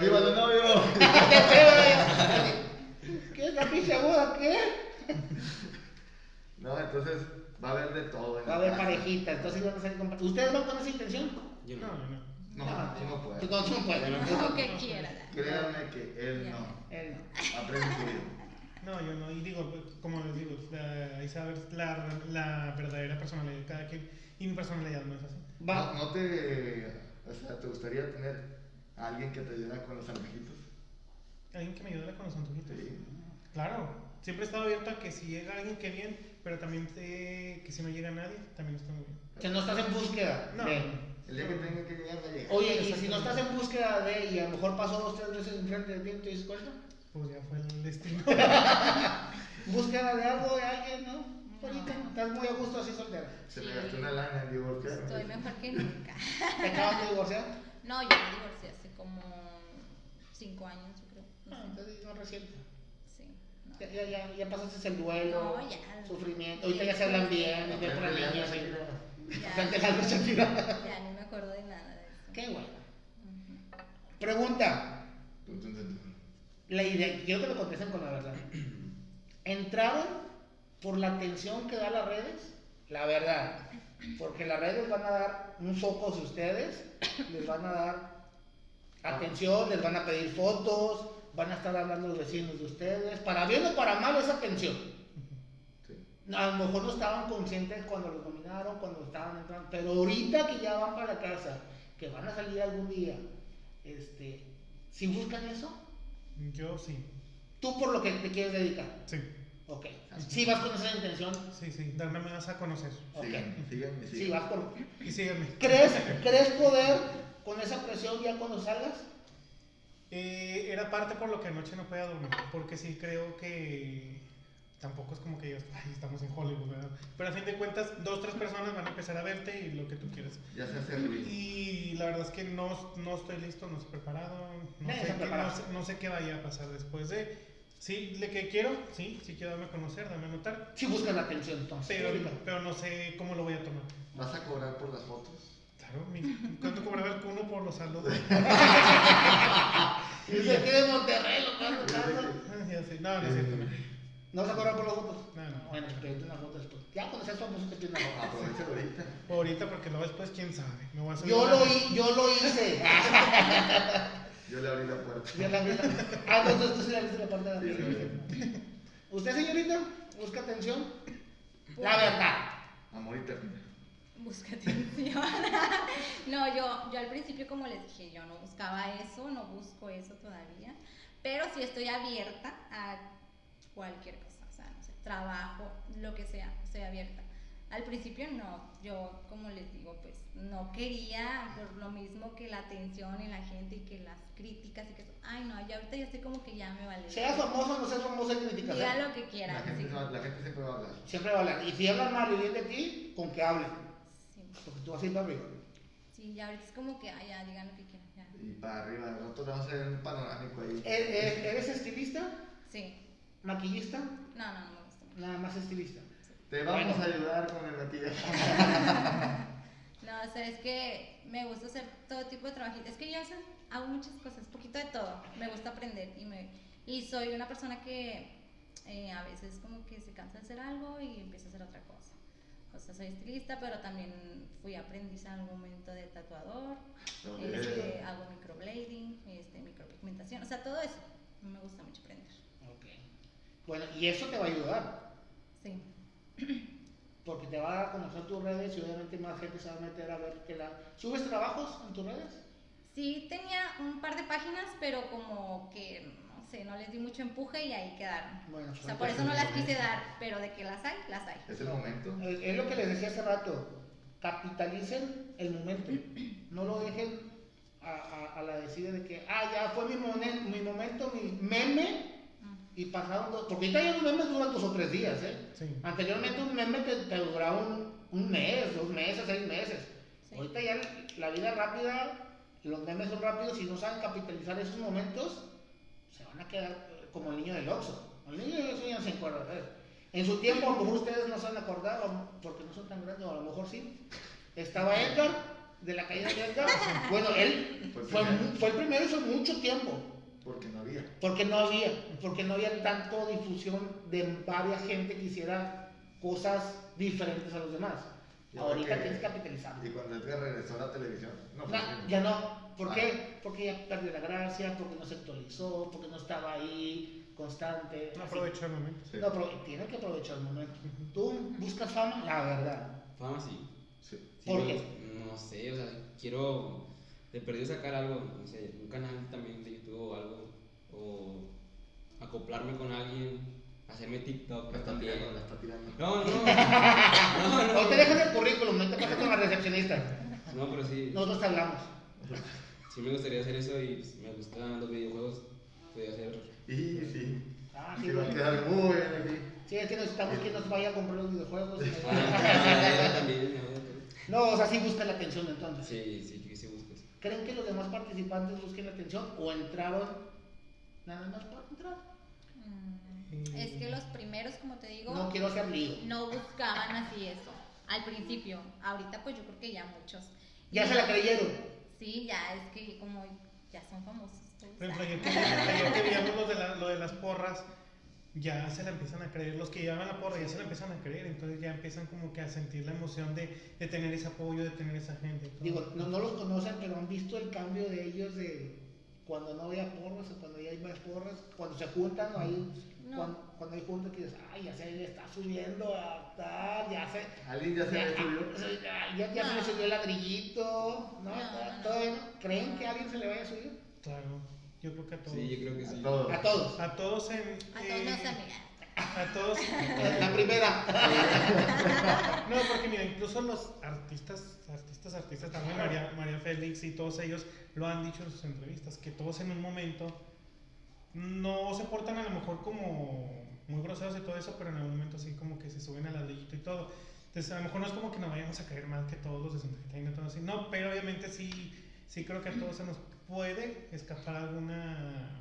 ¡Viva, los novios! ¡Qué feo! eh! ¿Qué es la pinche boda? ¿Qué? No, entonces va a haber de todo. Va a la haber parejitas, entonces van a ser compa- ¿Ustedes van con esa intención? Yo No, no. No. No, tú no Tú puedes. no, tú no puedes. Lo que quieras. Créanme que él no. Él no. Aprende tuyo. No, yo no. Y digo, como les digo, la- ahí sabes la, la verdadera personalidad de cada quien. Y mi personalidad no es así. ¿No, Va. no te. O sea, te gustaría tener a alguien que te ayude con los antojitos? Alguien que me ayude con los antojitos. Sí. Claro, siempre he estado abierto a que si llega alguien que bien, pero también que si no llega nadie, también está muy bien. Que no estás en búsqueda No. de. El día que tenga que llegar, va a llegar. Oye, y si no estás en búsqueda de, y a lo mejor pasó dos, tres veces enfrente de ti, ¿te dices cuenta? Pues ya fue el destino. Búsqueda de algo, de alguien, ¿no? Ahorita estás muy a gusto así soltera. Se me gastó una lana en divorciarme. Estoy mejor que nunca. ¿Te acabas de divorciar? No, yo me divorcié hace como cinco años, yo creo. No, sé. entonces no reciente. Sí. no. Ya, ya, ya, ya pasaste el duelo, No, ya. sufrimiento. Ahorita ya se hablan bien, y ve por la niña, ya, así. Shakira. Ya, Frente a la Shakira. ya ni me acuerdo de nada de eso. Qué. Pregunta. La idea, quiero que lo contesten con la verdad. ¿Entraron por la atención que da las redes? La verdad. Porque las redes van a dar un foco de ustedes, les van a dar atención, les van a pedir fotos, van a estar hablando los vecinos de ustedes. Para bien o para mal es atención. Sí. A lo mejor no estaban conscientes cuando los nominaron, cuando estaban entrando, pero ahorita que ya van para la casa, que van a salir algún día, este, si buscan eso, Yo sí. tú por lo que te quieres dedicar. Sí. Ok. Si vas con esa intención, Sí, sí. Darme más a conocer. ok. Síganme, síganme, Si síganme. vas por... Y síganme. ¿Crees, ¿Crees poder con esa presión ya cuando salgas? Eh, era parte por lo que anoche no podía dormir. Porque sí creo que tampoco es como que digas, ay, estamos en Hollywood, ¿verdad? Pero a fin de cuentas, dos, tres personas van a empezar a verte y lo que tú quieras. Ya se hace ruido. Y la verdad es que no, no estoy listo, no estoy preparado, no, sé no, preparado. sé, no sé qué vaya a pasar después de... Sí, le que quiero, sí, sí quiero darme a conocer, darme a notar, Si buscas la atención, entonces. pero, ahorita. pero no sé cómo lo voy a tomar. ¿Vas a cobrar por las fotos? Claro, mi, ¿cuánto cobraba el cuno por los saludos? Y se queda en Monterrey, lo tanto. Ah, ya sé, no, no es cierto, no. ¿No vas a cobrar por las fotos? No, no. Bueno, pídete una foto después. Ya cuando seas famoso te pides una foto. Aprovecha ahorita. Ahorita porque luego después quién sabe. Me voy a subir Yo lo, hi- yo lo hice. Yo le abrí la puerta. Ya la vi. Ah, no, entonces tú sí le abriste la puerta de Sí, arriba. ¿Usted, señorita? ¿Busca atención? Pues, La verdad. Amor y ternura. Busca atención. no, yo, yo al principio, como les dije, yo no buscaba eso, no busco eso todavía. Pero sí estoy abierta a cualquier cosa, o sea, no sé, trabajo, lo que sea, estoy abierta. Al principio no, yo como les digo, pues no quería por lo mismo que la atención y la gente y que las críticas y que eso. Ay, no, ya ahorita ya estoy como que ya me vale. Seas famoso o no seas famoso, hay críticas. ¿eh? Diga lo que La quieran. gente, sí. no- la gente siempre va a hablar. Siempre va a hablar. Y si hablan mal y bien de ti, con que hable. Sí, Porque tú vas a ir para arriba. Sí, ya ahorita es como que, ay, ya, digan lo que quieran. ya. Y para arriba, nosotros vamos a hacer un panorámico ahí. ¿E- e- ¿Eres estilista? Sí. ¿Maquillista? No, no, no me gusta. Nada más estilista. Te vamos Bueno. a ayudar con el maquillaje. No, o sea, es que me gusta hacer todo tipo de trabajo. Es que yo hago muchas cosas, poquito de todo. Me gusta aprender y, me, y soy una persona que eh, a veces como que se cansa de hacer algo y empieza a hacer otra cosa. O sea, soy estilista, pero también fui aprendiz en algún momento de tatuador. Este, hago microblading, este, micropigmentación, o sea, todo eso. Me gusta mucho aprender. Bueno, y eso te va a ayudar. Sí. Porque te va a conocer tus redes y obviamente más gente se va a meter a ver que la... ¿Subes trabajos en tus redes? Sí, tenía un par de páginas, pero como que, no sé, no les di mucho empuje y ahí quedaron. Bueno, O sea, por eso no las quise dar, pero de que las hay, las hay. Es el momento. Es, es lo que les decía hace rato. Capitalicen el momento. No lo dejen a, a- a la decida de que, ah, ya fue mi, momen- mi momento, mi meme. Y pasaron dos. Porque ahorita ya los memes duran dos o tres días, ¿eh? Sí. Anteriormente un meme te, te duraba un, un mes, dos meses, seis meses. Sí. Ahorita ya la vida rápida, los memes son rápidos y no saben capitalizar esos momentos, se van a quedar eh, como el niño del Oxxo. El niño del Oxxo ya se acuerda. En su tiempo, a lo mejor ustedes no se han acordado, porque no son tan grandes, o a lo mejor sí. Estaba Edgar, de la calle de Edgar. Bueno, él Fue el fue, fue el primero hizo mucho tiempo. Porque no había. Porque no había, porque no había tanto difusión de varias gente que hiciera cosas diferentes a los demás. Y ahora Ahorita que- tienes que capitalizar. Y cuando Edgar regresó a la televisión, no No, ya no. ¿Por Ah. qué? Porque ya perdió la gracia, porque no se actualizó, porque no estaba ahí constante. No así. aprovecho el momento. Sí. No, pero tiene que aprovechar el momento. Tú buscas fama, la verdad. Fama sí. Sí. Sí, ¿Por me qué? gusta- No sé, o sea, quiero de perdido sacar algo, no sé, un canal también de YouTube o algo, o acoplarme con alguien, hacerme TikTok La está también. tirando, la está tirando. No, no, no, O te no, dejas el currículum, no te pasas con la recepcionista. no, pero sí, Nosotros te hablamos. sí me gustaría hacer eso y me gustan los videojuegos, podría hacer Y sí. Ah, Sí, sí, va a quedar muy bien aquí. Sí, es que necesitamos que nos vaya a comprar los videojuegos. Ah, también, ¿no? No, o sea, sí busca la atención entonces. Sí, sí, sí, sí. ¿Creen que los demás participantes busquen la atención o entraron nada más por entrar? Mm, Es que los primeros, como te digo, No quiero hacer lío. no buscaban así eso. Al principio, ahorita pues yo creo que ya muchos. Ya Y se la creyeron. Sí, ya es que como ya son famosos. Por ejemplo, ayer que, ayer que veíamos lo de, la- lo de las porras, ya se la empiezan a creer. Los que llevaban la porra ya se la empiezan a creer. Entonces ya empiezan como que a sentir la emoción de, de tener ese apoyo, de tener esa gente. Digo, no, no los conocen, pero han visto el cambio de ellos de cuando no había porras o cuando ya hay más porras, cuando se juntan o hay, No. cuando, cuando hay juntas que dices, ay, ya se le está subiendo a tal, ya se... Alguien ya se Ya, le subió. ya, ya, ya se le No. subió el ladrillito, ¿no? No, no, no. Todavía no. ¿Creen que a alguien se le vaya a subir? Claro, yo creo que a todos. Sí, yo creo que A sí. todos. A todos. A todos en. A todos eh, nos amigas. A todos. La primera. No, porque mira, incluso los artistas, artistas, artistas, también María, María Félix y todos ellos lo han dicho en sus entrevistas, que todos en un momento no se portan a lo mejor como muy groseros y todo eso, pero en algún momento así como que se suben al ladrillito y todo. Entonces a lo mejor no es como que nos vayamos a caer mal que todos los de Santa Catarina y todo así, no, pero obviamente sí, sí creo que a todos se nos puede escapar alguna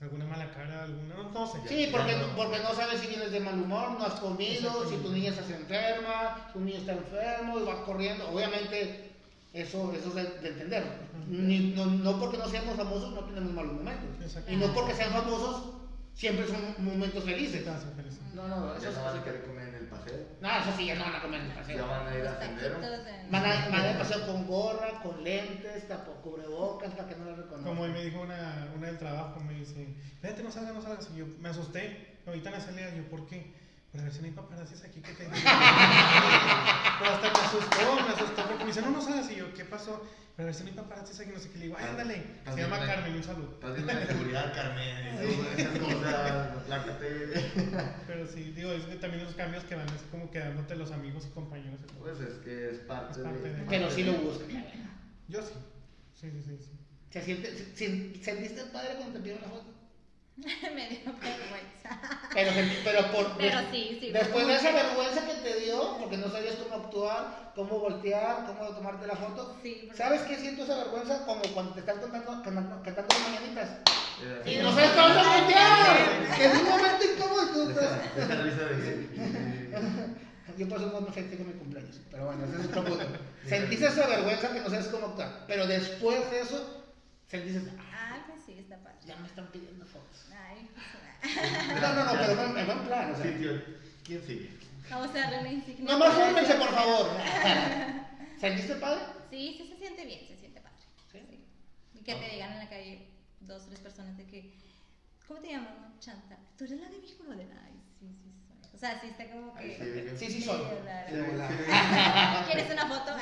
alguna mala cara, alguna, no, no sé. Sí, porque, no- porque no sabes si vienes de mal humor, no has comido, si tu niña estás enferma, tu niño está enfermo y vas corriendo. Obviamente, eso, eso es de, de entender. Ni- no, no porque no seamos famosos no tenemos malos momentos. Y no porque sean famosos siempre son momentos felices. No, no, Ya eso, no van a es- paseo. no, eso sí, ya no van a comer en el Ya van a ir a sendero. Van a, van a paseo con gorra, con lentes, tapo, cubrebocas para que no lo reconozcan. Como hoy me dijo una, una del trabajo, me dice, vete, no salgas, no salgas. Y yo me asusté. Ahorita en la salida, yo, ¿por qué? Pues a ver si no hay paparazzis aquí que te Pero hasta me asustó, me asustó porque me dice, no, no salgas. Y yo, ¿qué pasó? Pero a ver si no hay paparazzis aquí, no sé qué. Le digo, ay, ándale. Se llama me- Carmen, un saludo. Estás viendo la seguridad, Carmen. todo, Esas cosas, plácate. Pero sí, digo, es que también los cambios que van así como quedándote los amigos y compañeros. y todo. Pues es que es parte, Es parte de. de- Pero sí lo buscan. Yo sí. Sí, sí, sí. sí. ¿Se siente, se- se- ¿Sentiste padre cuando te pidieron la foto? Me dio vergüenza. Pero, sentí- pero, por, Pero sí, sí. Después de esa vergüenza que te dio, porque no sabías cómo actuar, cómo voltear, cómo tomarte la foto. Sí, ¿Sabes qué siento esa vergüenza? Como cuando te están cantando, cantando, cantando las mañanitas. Eh, Y no sabes dónde voltear. Es un momento incómodo y tú estás... Deja, deja risa de Yo por eso no festejo mi cumpleaños, pero bueno, ese es otro punto. Sentiste esa vergüenza que no sabes cómo actuar, pero después de eso, sentiste, sí, está padre. ya me están pidiendo fotos. Ay, pues, No, no, no, pero en en buen plan, o sea. Sí, tío. ¿Quién sigue? Vamos a darle una insignia. Nomás para fórmense, por favor. ¿Sentiste padre? Sí, sí se siente bien, se siente padre. ¿Sí? Sí. Y que te digan en la calle dos, tres personas de que, ¿cómo te llamas? no? Chanta. ¿Tú eres la de mi de Ay, sí, sí soy. O sea, sí está como que... sí. Sí, sí soy. Sí, ¿Quieres una foto?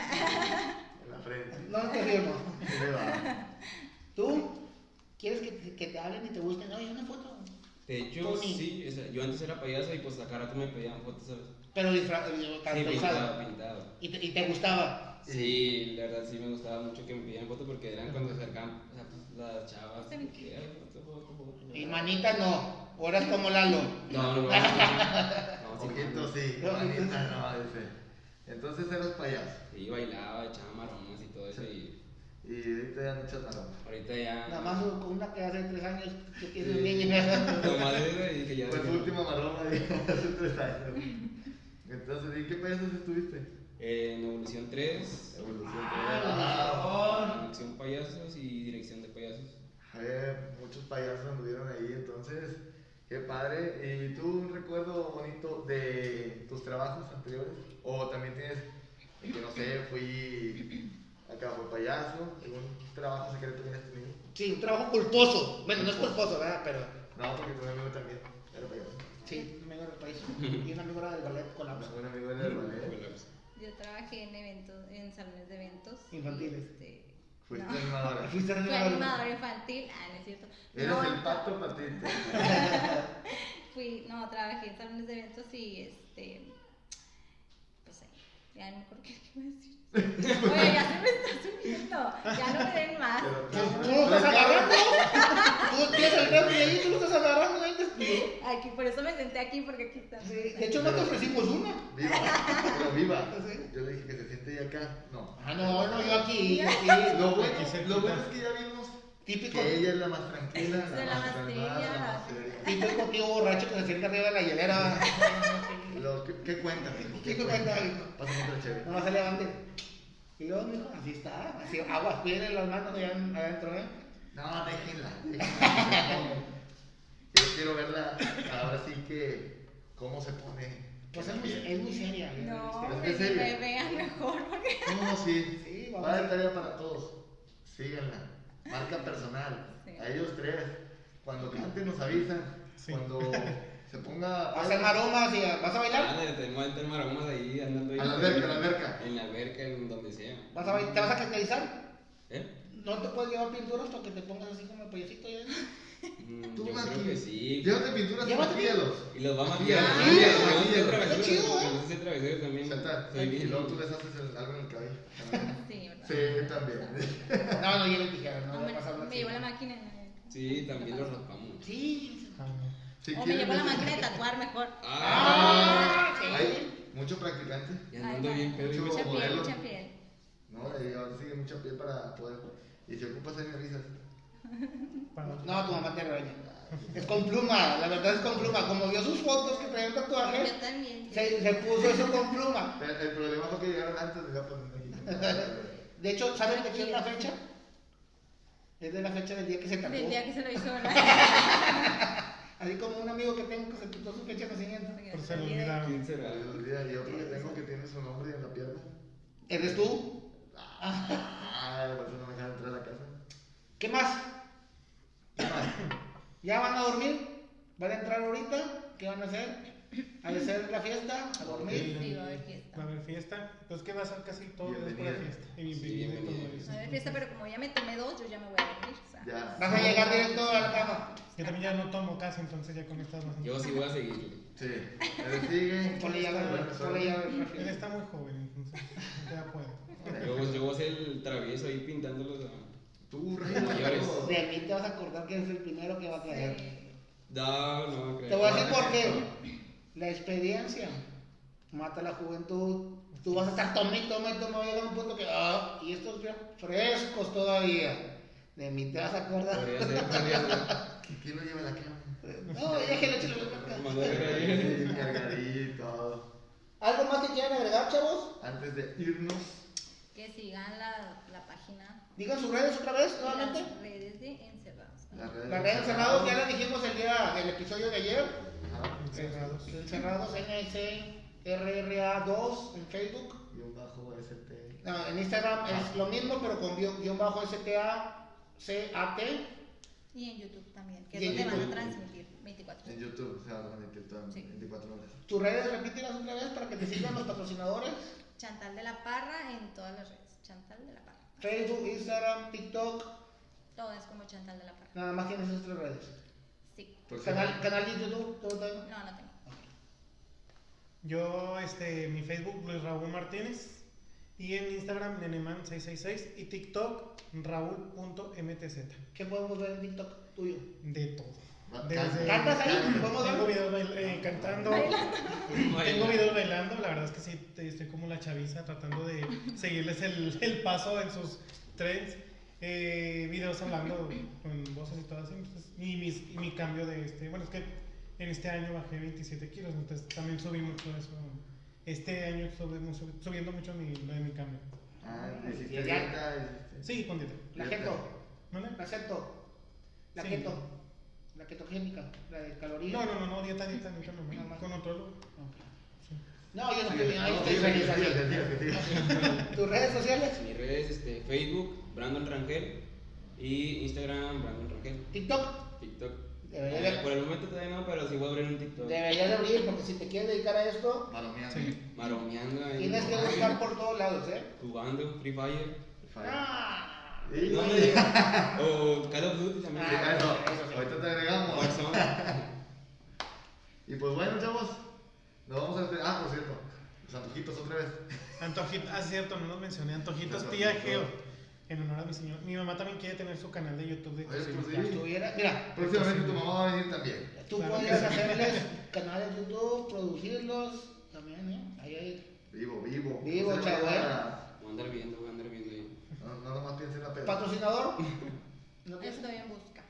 En la frente. No, no te va. ¿Tú quieres que te, que te hablen y te busquen? Oye, una foto. De hecho, Tony. sí, o sea, yo antes era payaso y pues a cada rato me pedían fotos, ¿sabes? Pero disfrazado, Sí, caracterizado. pintado, pintado. Y te, y te gustaba. Sí, la verdad sí me gustaba mucho que me pidieran fotos porque eran cuando se acercaban, o sea, pues las chavas. Sí. Y manita no. O eras como Lalo. No, no, no. no, no, sí, Ojito sí, manita no, dice. Entonces eras payaso. Sí, bailaba, echaba maromas y todo eso y Y ahorita ya no echas nada. ahorita ya... Nada más con una que hace tres años que tiene un niño. Y dije ya... Fue tu última maroma de hace tres años. Entonces, ¿y qué payasos estuviste? Eh, en Evolución 3, Evolución Ah, Dirección Payasos y Dirección de Payasos. Eh, muchos payasos anduvieron ahí, entonces, qué padre. ¿Y tú un recuerdo bonito de tus trabajos anteriores? ¿O también tienes, que no sé, fui acá fue payaso, algún trabajo secreto que hayas tenido? Sí, un trabajo culposo. Bueno, no es culposo, ¿verdad? Pero No, porque tu amigo también era payaso. sí, un amigo del país. Y un amigo era del ballet colapso. Un amigo era del ballet. Yo trabajé en eventos, en salones de eventos. Infantiles. este, Fuiste no. animadora. Fuiste Fui animador. animadora infantil. Ah, no es cierto. Eres No, el pato patito. Fui, no, trabajé en salones de eventos y este. Pues ahí, ya no me acuerdo qué iba a decir. Oye, ya se me está subiendo. Ya no me den más. ¿Tú lo estás agarrando? ¿Tú tienes el refri ahí? ¿Tú lo estás agarrando? ahí? Aquí, por eso me senté aquí, porque aquí está. Sí, de hecho, no te ofrecimos una. Viva, pero viva. Yo le dije que se siente ahí acá. No. Ah, no, no, yo aquí. aquí. Lo bueno, lo bueno es que ya vimos Típico, que ella es la más tranquila, de la más calmada, la la- más seria. típico tío borracho que se siente arriba de la hielera. Lo que- ¿Qué cuenta, mijo? ¿Qué cuenta, mijo? Pásame otra chévere. Nomás se levante. Y luego, mijo, así está. Así, aguas, cuídenle las manos allá en- adentro, ¿eh? No, déjenla. déjenla. Yo quiero verla ahora sí que cómo se pone. Pues es muy, es muy seria. ¿eh? No, que me vean mejor, porque. No, sí. Sí, vamos Va a- tarea para todos. Síganla. Marca personal. Sí. A ellos tres. Cuando canten nos avisan. Sí. Cuando se ponga. Vas a hacer maromas y vas a bailar. Ah, tenemos a meter maromas ahí andando ahí. A la alberca, a la alberca. En la alberca, en donde sea. Vas a bailar. ¿Te vas a caracterizar? ¿Eh? No te puedes llevar pintura hasta que te pongas así como el payasito. ¿eh? Mm, Tú yo creo que sí. Llévate pinturas y Llévate maquíllalos. Y los va a maquillar. sí, Sí, sí, chido, ¿eh? Y luego tú les haces el- algo en el cabello. Sí, también. No, no lleven tijeras, no, No, no me, hablar me así. llevo la máquina. Sí, también los raspamos. Sí. Ah. Si o me llevo la máquina de tatuar mejor. Ah, sí. Hay mucho practicante. Y andando Ay, bien pedo. Mucha piel, modelo. mucha piel. No, y ahora sigue mucha piel para poder. Y si ocupas avisas. Para- No, tu mamá te regaña. Es con pluma, la verdad es con pluma. Como vio sus fotos que traía un tatuaje, Yo también. se, se puso eso con pluma. El, el problema fue que llegaron antes de ya poner aquí. De hecho, ¿saben de qué es la fecha? Es de la fecha del día que se tatuó. Del día que se lo hizo, ¿verdad? Así como un amigo que tengo que se tatuó su fecha de nacimiento. Por ser olvidado. ¿Quién será? Se me olvida, y otro que tengo que tiene su nombre en la pierna. ¿Eres tú? Ah, por eso no me dejan entrar a la casa. ¿Qué más? ¿Ya van a dormir? ¿Van a entrar ahorita? ¿Qué van a hacer? ¿A hacer la fiesta? ¿A dormir? Sí, va a haber fiesta. Va a haber fiesta. Pues que va a ser casi todo después de Bienvenida. fiesta. Y bienvenida Sí, todo eso. Va a haber fiesta, pero como ya me tomé dos, yo ya me voy a dormir. O sea, Ya. ¿Vas a llegar directo a la cama? Yo también ya no tomo casi, entonces ya con estas más. Yo sí voy a seguir. Sí. Él sigue. Ponle llave, ponle llave. Él está muy joven, entonces ya puede. Yo, yo voy a ser el travieso ahí pintándolos. a- Tú, Mayores. Rey. De mí te vas a acordar que es el primero que va a caer. No, no creo. Te voy a decir por qué. La experiencia mata la juventud. Tú vas a estar tome y tome y tome, va a llegar un punto que, ah, y estos bien frescos todavía. De mí te vas a acordar. ¿Quién lo lleva a la cama? No, déjelo, échale la cargadito, todo. ¿Algo más que quieran agregar, chavos? Antes de irnos, Que sigan la, la página. Digan sus redes otra vez, y nuevamente. Las redes de Encerrados. las redes. Las redes encerrados, ya las dijimos el día del episodio de ayer. Ajá. Encerrados. Encerrados, NSRRA2 en Facebook. Un bajo ST. No, en Instagram es lo mismo, pero con guion guion bajo STA, CAT. Y en YouTube también, que es donde van a YouTube. transmitir 24 En YouTube se va a transmitir todo en Sí. 24 horas. Tus redes, repítelas otra vez para que te sigan los patrocinadores. Chantal de la Parra en todas las redes. Chantal de la Parra. Facebook, Instagram, TikTok. Todo es como Chantal de la Parra. Nada más tienes esas tres redes. Sí. Canal, canal de YouTube, todo también. No, no tengo. Yo, este, mi Facebook, Luis Raúl Martínez. Y en Instagram, Neneman666. Y TikTok, Raúl.mtz. ¿Qué podemos ver en TikTok tuyo? De todo. Va- Desde- ¿Cantas ahí? ¿Podemos Tengo ver? videos bail- eh, cantando. Tengo videos bailando. La verdad es que sí, estoy como la chaviza tratando de seguirles el, el paso en sus trends. Eh, videos hablando con voces y todo así. entonces, y, mis, y mi cambio de este. Bueno, es que en este año bajé 27 kilos, entonces también subí mucho eso. Este año estuve subiendo mucho mi, lo de mi cambio. Ah, hiciste dieta, hiciste- Sí, con dieta. La keto. ¿No, no? La keto. La Sí. keto. La ketogénica. La de calorías. No, no, no, no, dieta, dieta, dieta, no, más. con otro. Sí. No, yo no Sí, estoy bien. ahí no, estoy sí, sí. ¿Tus redes sociales? Mis redes, este, Facebook, Brandon Rangel. Y Instagram, Brandon Rangel. TikTok. TikTok. Debería Eh, de- por el momento todavía no, pero sí voy a abrir un TikTok. Deberías de abrir porque si te quieres dedicar a esto, Malomeando. Sí. Maromeando ahí. tienes que buscar por todos lados, ¿eh? Jugando Free Fire. Ah. Sí, No me digas. O Call of Duty también. Ah, eso. Ahorita te agregamos. Y pues bueno, chavos. Nos vamos a. Ah, por cierto. Los antojitos otra vez. Antojitos, ah, cierto, no los mencioné. Antojitos Antojitos. tía Geo. En honor a mi señor. Mi mamá también quiere tener su canal de YouTube de Oye, cocina. pues sí. estuviera. Mira, Próximamente tu mamá va a venir también. tú Claro que puedes sí. hacerles canales de YouTube, producirlos también, ¿eh? Ahí, ahí. Vivo, vivo. Vivo, No se chavo, vaya a- Voy a andar viendo, voy a andar viendo ahí. No, no nomás piense en la peda. ¿Patrocinador? ¿No? Estoy en busca.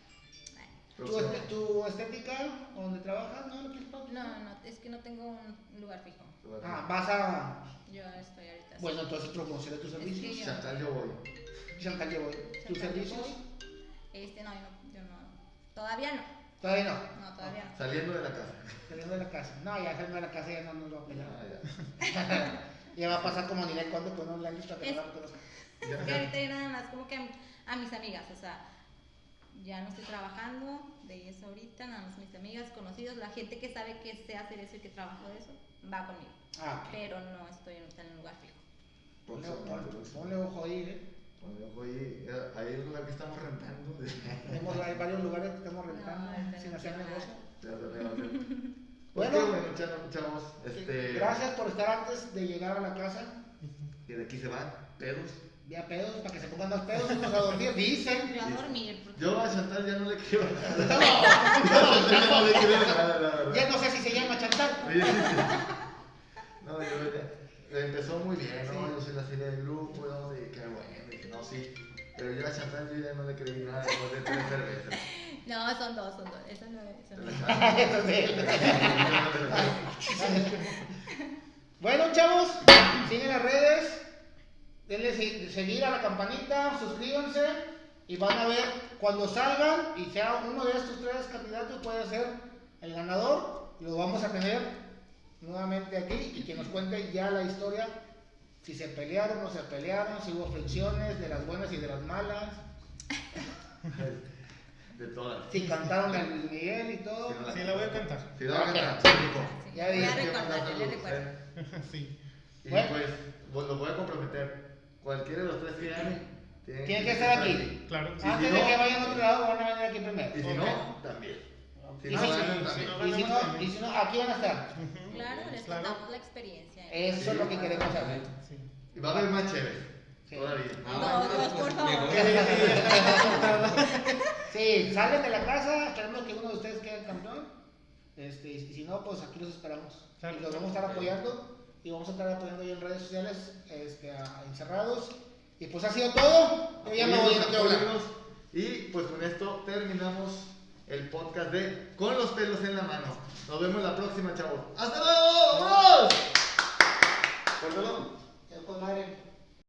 Ay. ¿Tu, este- tu estética donde trabajas? ¿No? ¿No quieres No, patrocinar? no, es que no tengo un lugar fijo. Ah, vas a. Yo estoy ahorita. Bueno, entonces promocionar tus Es que servicios. yo- Chantal, yo voy. ¿Tus yo servicios? Este, no, yo no, yo no. Todavía no. Todavía no. No, todavía no. Saliendo de la casa. Saliendo de la casa. No, ya saliendo de la casa ya no nos va a pegar. Ah, ya va a pasar como Ninel Conde con un language para que no ya. Es que ahorita nada más como que a mis amigas, o sea, ya no estoy trabajando de eso ahorita, nada más mis amigas, conocidos, la gente que sabe que sé hacer eso y que trabajo de eso, va conmigo. Ah, ok. Pero no estoy en un lugar fijo. Ponle, ponle- ponle ojo ahí, ¿eh? Ojo ahí. Eh, Ahí es un lugar que estamos rentando. Tenemos hay varios lugares que estamos rentando No, sin hacer negocio. Bueno. Pues bueno, chavos. Este, Gracias por estar antes de llegar a la casa. Y de aquí se van, pedos. Ya pedos, para que se pongan más pedos, unos a dormir, dicen. Yo a dormir, Yo a Chantal ya no le quiero nada. No, Yo ya no le quiero nada, la verdad. ya no sé si se llama Chantal. Sí, sí, sí. No, yo ya- empezó muy bien, ¿no? Yo soy la serie del grupo, ¿no? Y qué bueno, y no, sí. Pero yo a Chantal yo ya no le creí nada después de tres cervezas. no, son dos, son dos. Eso no es. Eso no. Bueno, chavos, siguen las redes. Denle se- seguir a la campanita, suscríbanse y van a ver cuando salgan y sea uno de estos tres candidatos puede ser el ganador. Lo vamos a tener nuevamente aquí y que nos cuente ya la historia. Si se pelearon o no se pelearon, si hubo fricciones de las buenas y de las malas, De todas. si cantaron el Luis Miguel y todo. Sí, no la- Sí, la voy a cantar. Sí, la voy a cantar, sí. Sí, Ya a. ¿eh? sí. Y Bueno. pues, pues lo voy a comprometer. Cualquiera de los tres que gane, tienen Tienen que estar aquí. Claro. Sí. Antes si de no- que vayan a otro lado, van a venir aquí primero. Y si Ok. no, también. Si Y no, si- si no- Y si no, y si no, aquí van a estar. Claro, les Claro. contamos la experiencia. Eso es lo que queremos saber. Y va a haber más chévere. Sí. Todavía. Ah, por favor. Sí, salen de la casa, esperemos que uno de ustedes quede campeón. Este, y si no, pues aquí los esperamos. Y los vamos a estar apoyando y vamos a estar apoyando ahí en redes sociales este, a, a Encerrados. Y pues ha sido todo. Yo ya me voy. Apóyennos. Y pues con esto terminamos el podcast de Con los pelos en la mano. Nos vemos la próxima, chavos. ¡Hasta luego! Suéltalo con madre.